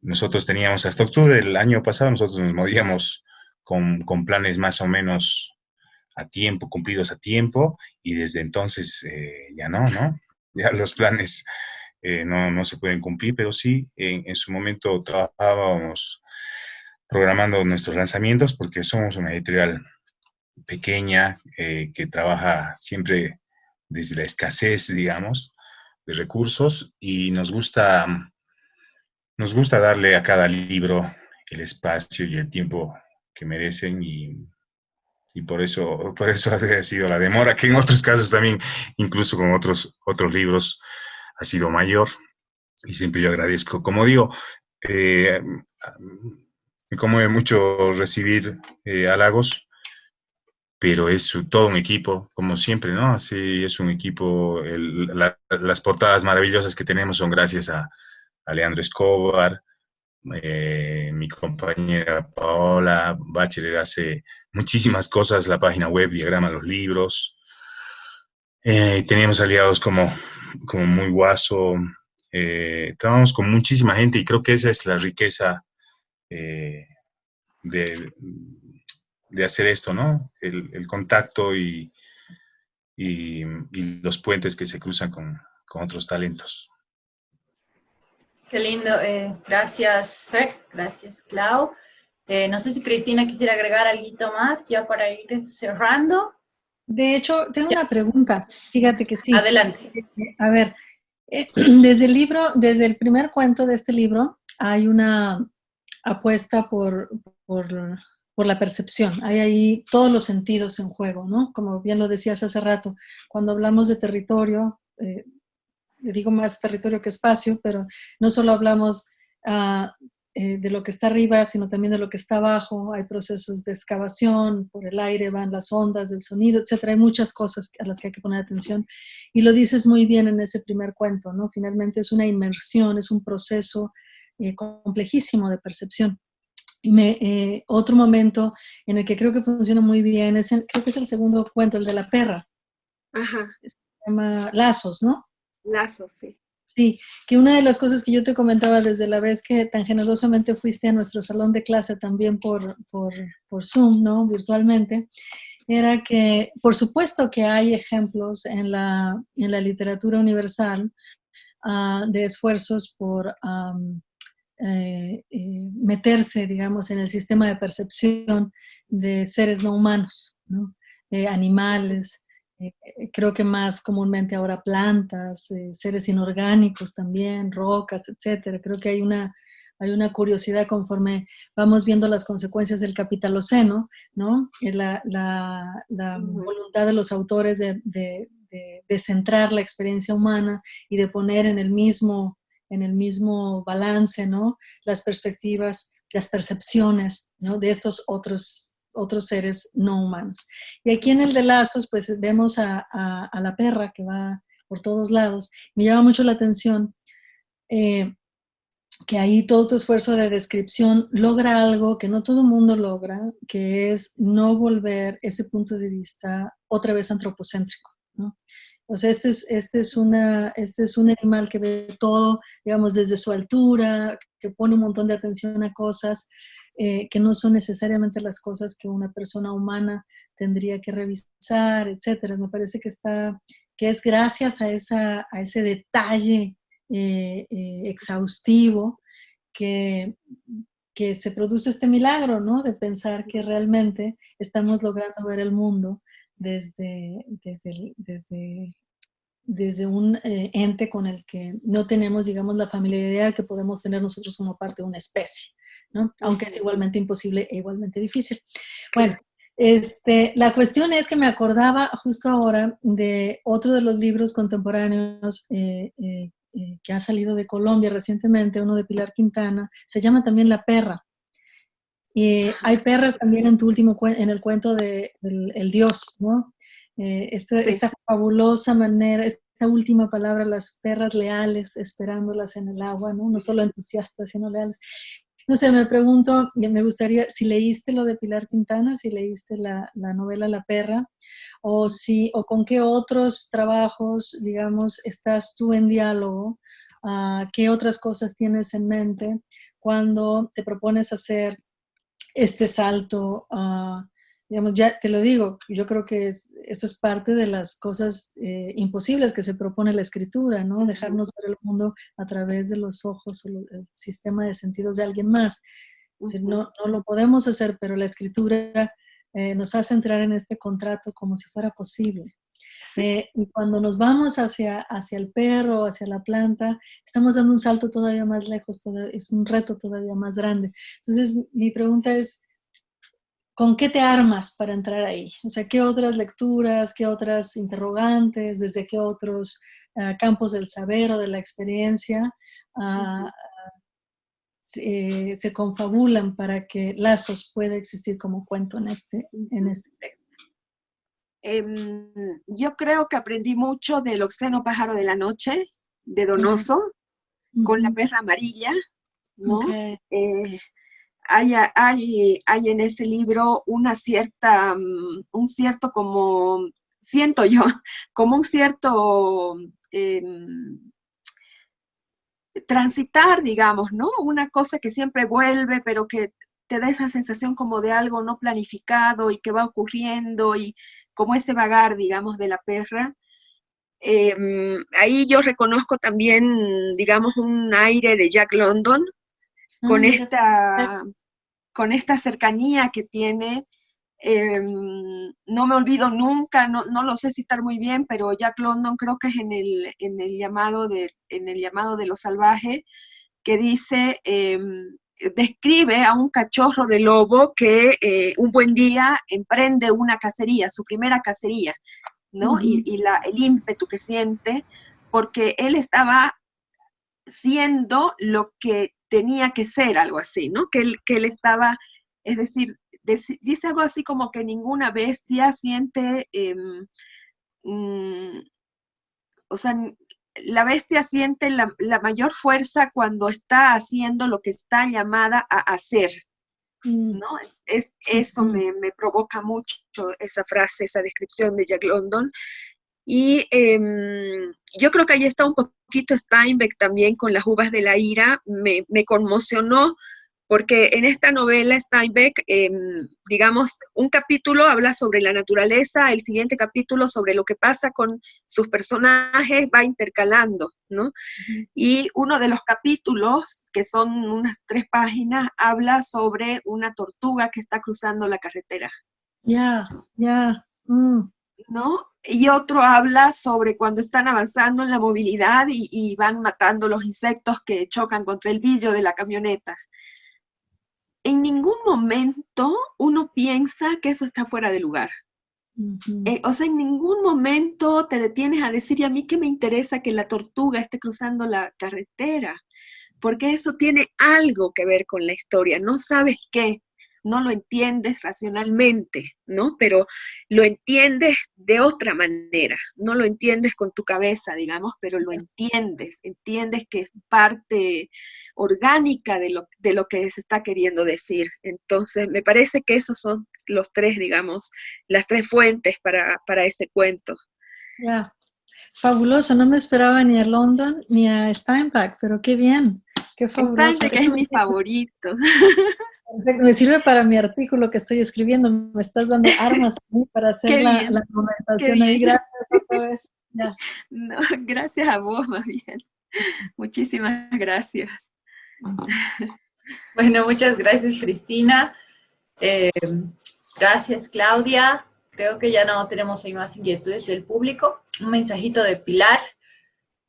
Nosotros teníamos hasta octubre del año pasado, nosotros nos movíamos con, planes más o menos a tiempo, cumplidos a tiempo, y desde entonces eh, ya no, ¿no? <laughs> Ya los planes eh, no, se pueden cumplir, pero sí, en, su momento trabajábamos programando nuestros lanzamientos porque somos una editorial pequeña eh, que trabaja siempre desde la escasez, digamos, de recursos y nos gusta, nos gusta darle a cada libro el espacio y el tiempo que merecen y, por, eso, por eso <laughs> ha sido la demora, que en otros casos también, incluso con otros, otros libros, ha sido mayor. Y siempre yo agradezco. Como digo, eh, me conmueve mucho recibir eh, halagos, pero es todo un equipo, como siempre, ¿no? Así es un equipo. las portadas maravillosas que tenemos son gracias a, a Leandro Escobar, eh, mi compañera Paola Bachelet hace muchísimas cosas, la página web, diagrama los libros. Eh, teníamos aliados como, como Muy Guaso. Eh, trabajamos con muchísima gente y creo que esa es la riqueza de, hacer esto, ¿no? El, contacto y, y, los puentes que se cruzan con otros talentos. Qué lindo. Eh, gracias, Fer. Gracias, Clau. Eh, no sé si Cristina quisiera agregar algo más ya para ir cerrando. De hecho, tengo una pregunta. Fíjate que sí. Adelante. A ver, eh, <clears throat> desde el libro, desde el primer cuento de este libro, hay una apuesta por, por, por, la percepción. Hay ahí todos los sentidos en juego, ¿no? Como bien lo decías hace rato, cuando hablamos de territorio, digo más territorio que espacio, pero no solo hablamos ah, eh, de lo que está arriba, sino también de lo que está abajo. Hay procesos de excavación, por el aire van las ondas del sonido, etcétera. Hay muchas cosas a las que hay que poner atención. Y lo dices muy bien en ese primer cuento, ¿no? Finalmente es una inmersión, es un proceso eh, complejísimo de percepción. Y me, eh, otro momento en el que creo que funciona muy bien, es creo que es el segundo cuento, el de la perra. Ajá. Se llama Lazos, ¿no? Sí. Sí, que una de las cosas que yo te comentaba desde la vez que tan generosamente fuiste a nuestro salón de clase también por, por, por Zoom, ¿no? Virtualmente, era que, por supuesto que hay ejemplos en la, en la literatura universal ah, de esfuerzos por eh, eh, meterse, digamos, en el sistema de percepción de seres no humanos, ¿no? animales, eh, eh, creo que más comúnmente ahora plantas, eh, seres inorgánicos también, rocas, etcétera. Creo que hay una, hay una curiosidad conforme vamos viendo las consecuencias del capitaloceno, ¿no? La, la, la voluntad de los autores de, de, de, centrar la experiencia humana y de poner en el mismo, en el mismo balance, ¿no? Las perspectivas, las percepciones, ¿no? De estos otros otros seres no humanos. Y aquí en el de lazos, pues vemos a, a, la perra que va por todos lados. Me llama mucho la atención eh, que ahí todo tu esfuerzo de descripción logra algo que no todo el mundo logra, que es no volver ese punto de vista otra vez antropocéntrico. ¿no? O sea, este es, este, es una, este es un animal que ve todo, digamos, desde su altura, que pone un montón de atención a cosas eh, que no son necesariamente las cosas que una persona humana tendría que revisar, etcétera. Me parece que está, que es gracias a, ese detalle eh, eh, exhaustivo que, se produce este milagro, ¿no? De pensar que realmente estamos logrando ver el mundo desde, desde, desde, desde un ente con el que no tenemos, digamos, la familiaridad que podemos tener nosotros como parte de una especie, ¿no? Aunque es igualmente imposible e igualmente difícil. Bueno, este, la cuestión es que me acordaba justo ahora de otro de los libros contemporáneos eh, que ha salido de Colombia recientemente, uno de Pilar Quintana, se llama también La Perra. Y hay perras también en tu último en el cuento de el, Dios, ¿no? Eh, esta, fabulosa manera, esta última palabra, las perras leales, esperándolas en el agua, ¿no? No solo entusiastas, sino leales. No sé, me pregunto, me gustaría, si leíste lo de Pilar Quintana, si leíste la, la novela La Perra, o, si, o con qué otros trabajos, digamos, estás tú en diálogo, uh, qué otras cosas tienes en mente cuando te propones hacer este salto uh, digamos, ya te lo digo, yo creo que es, esto es parte de las cosas eh, imposibles que se propone la escritura, ¿no? Dejarnos ver el mundo a través de los ojos o el sistema de sentidos de alguien más. no, no, lo podemos hacer, pero la escritura eh, nos hace entrar en este contrato como si fuera posible. Eh, y cuando nos vamos hacia, hacia el perro, hacia la planta, estamos dando un salto todavía más lejos, es un reto todavía más grande. Entonces, mi pregunta es, ¿con qué te armas para entrar ahí? O sea, ¿qué otras lecturas, qué otras interrogantes, desde qué otros ah, campos del saber o de la experiencia uh, se, confabulan para que Lazos pueda existir como cuento en este, en este texto? Em, yo creo que aprendí mucho del Oxeno Pájaro de la Noche, de Donoso, con la perra amarilla, ¿no? Eh, hay, hay, hay, en ese libro una cierta, mm, un cierto como, siento yo, <laughs> como un cierto em, transitar, digamos, ¿no? Una cosa que siempre vuelve, pero que te da esa sensación como de algo no planificado y que va ocurriendo y como ese vagar, digamos, de la perra. Em, ahí yo reconozco también, digamos, un aire de Jack London, con, ah, esta, con esta cercanía que tiene Em, no me olvido nunca, no, no, lo sé citar muy bien, pero Jack London creo que es en el, en el, llamado, de, en el llamado de lo salvaje, que dice, em, describe a un cachorro de lobo que eh, un buen día emprende una cacería, su primera cacería, ¿no? Y, y la, el ímpetu que siente, porque él estaba siendo lo que tenía que ser, algo así, ¿no? Que él, que él estaba, es decir, dice algo así como que ninguna bestia siente, em, mm, o sea, la bestia siente la, mayor fuerza cuando está haciendo lo que está llamada a hacer, mm. ¿no? Es, eso me, provoca mucho esa frase, esa descripción de Jack London. Y em, yo creo que ahí está un poquito Steinbeck también con las uvas de la ira, me, me conmocionó porque en esta novela Steinbeck, em, digamos, un capítulo habla sobre la naturaleza, el siguiente capítulo sobre lo que pasa con sus personajes va intercalando, ¿no? Y uno de los capítulos, que son unas tres páginas, habla sobre una tortuga que está cruzando la carretera. Ya, ya. Mm. ¿No? Y otro habla sobre cuando están avanzando en la movilidad y, y van matando los insectos que chocan contra el vidrio de la camioneta. En ningún momento uno piensa que eso está fuera de lugar. Eh, o sea, en ningún momento te detienes a decir, ¿y a mí qué me interesa que la tortuga esté cruzando la carretera? Porque eso tiene algo que ver con la historia, no sabes qué, no lo entiendes racionalmente, ¿no? Pero lo entiendes de otra manera, no lo entiendes con tu cabeza, digamos, pero lo entiendes, entiendes que es parte orgánica de lo, de lo que se está queriendo decir. Entonces, me parece que esos son los tres, digamos, las tres fuentes para, ese cuento. Ya, fabuloso, no me esperaba ni a London ni a Steinbeck, pero qué bien, qué fabuloso. Steinbeck es mi favorito. <laughs> Me sirve para mi artículo que estoy escribiendo. Me estás dando <laughs> armas para hacer la, la, ahí. Gracias otra vez. <laughs> No, gracias a vos, más <laughs> bien. Muchísimas gracias. Bueno, muchas gracias, Cristina. Eh, gracias, Claudia. Creo que ya no tenemos ahí más inquietudes del público. Un mensajito de Pilar.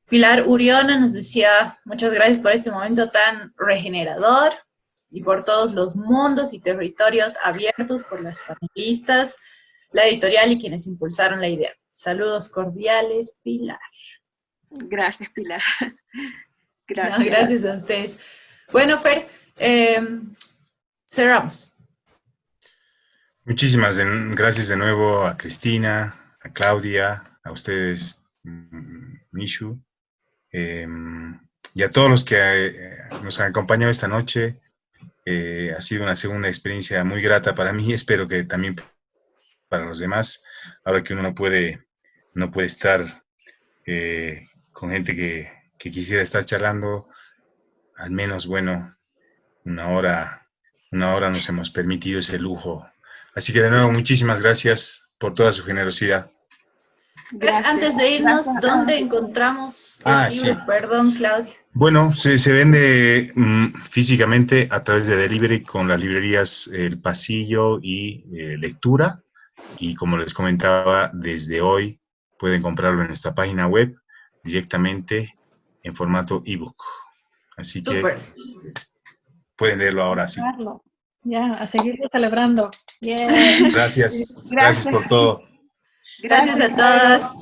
Pilar Uriona nos decía, muchas gracias por este momento tan regenerador y por todos los mundos y territorios abiertos por las panelistas, la editorial y quienes impulsaron la idea. Saludos cordiales, Pilar. Gracias, Pilar. <laughs> Gracias. gracias a ustedes. Bueno, Fer, eh, cerramos. Muchísimas gracias de nuevo a Cristina, a Claudia, a ustedes, Mishu, em, y a todos los que eh, nos han acompañado esta noche. Eh, ha sido una segunda experiencia muy grata para mí, <laughs> espero que también para los demás, ahora que uno no puede, no puede estar eh, con gente que, quisiera estar charlando, al menos, bueno, una hora, una hora nos hemos permitido ese lujo. Así que de nuevo, muchísimas gracias por toda su generosidad. Antes de irnos, ¿dónde encontramos el ah, libro? Perdón, Claudia. Bueno, se, vende mm, físicamente a través de delivery con las librerías El Pasillo y eh, Lectura. Y como les comentaba, desde hoy pueden comprarlo en nuestra página web directamente en formato ebook. Así que pueden leerlo ahora sí. Ya, a seguir celebrando. Gracias. Gracias por todo. Gracias, a todos.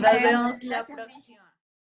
Nos vemos la próxima.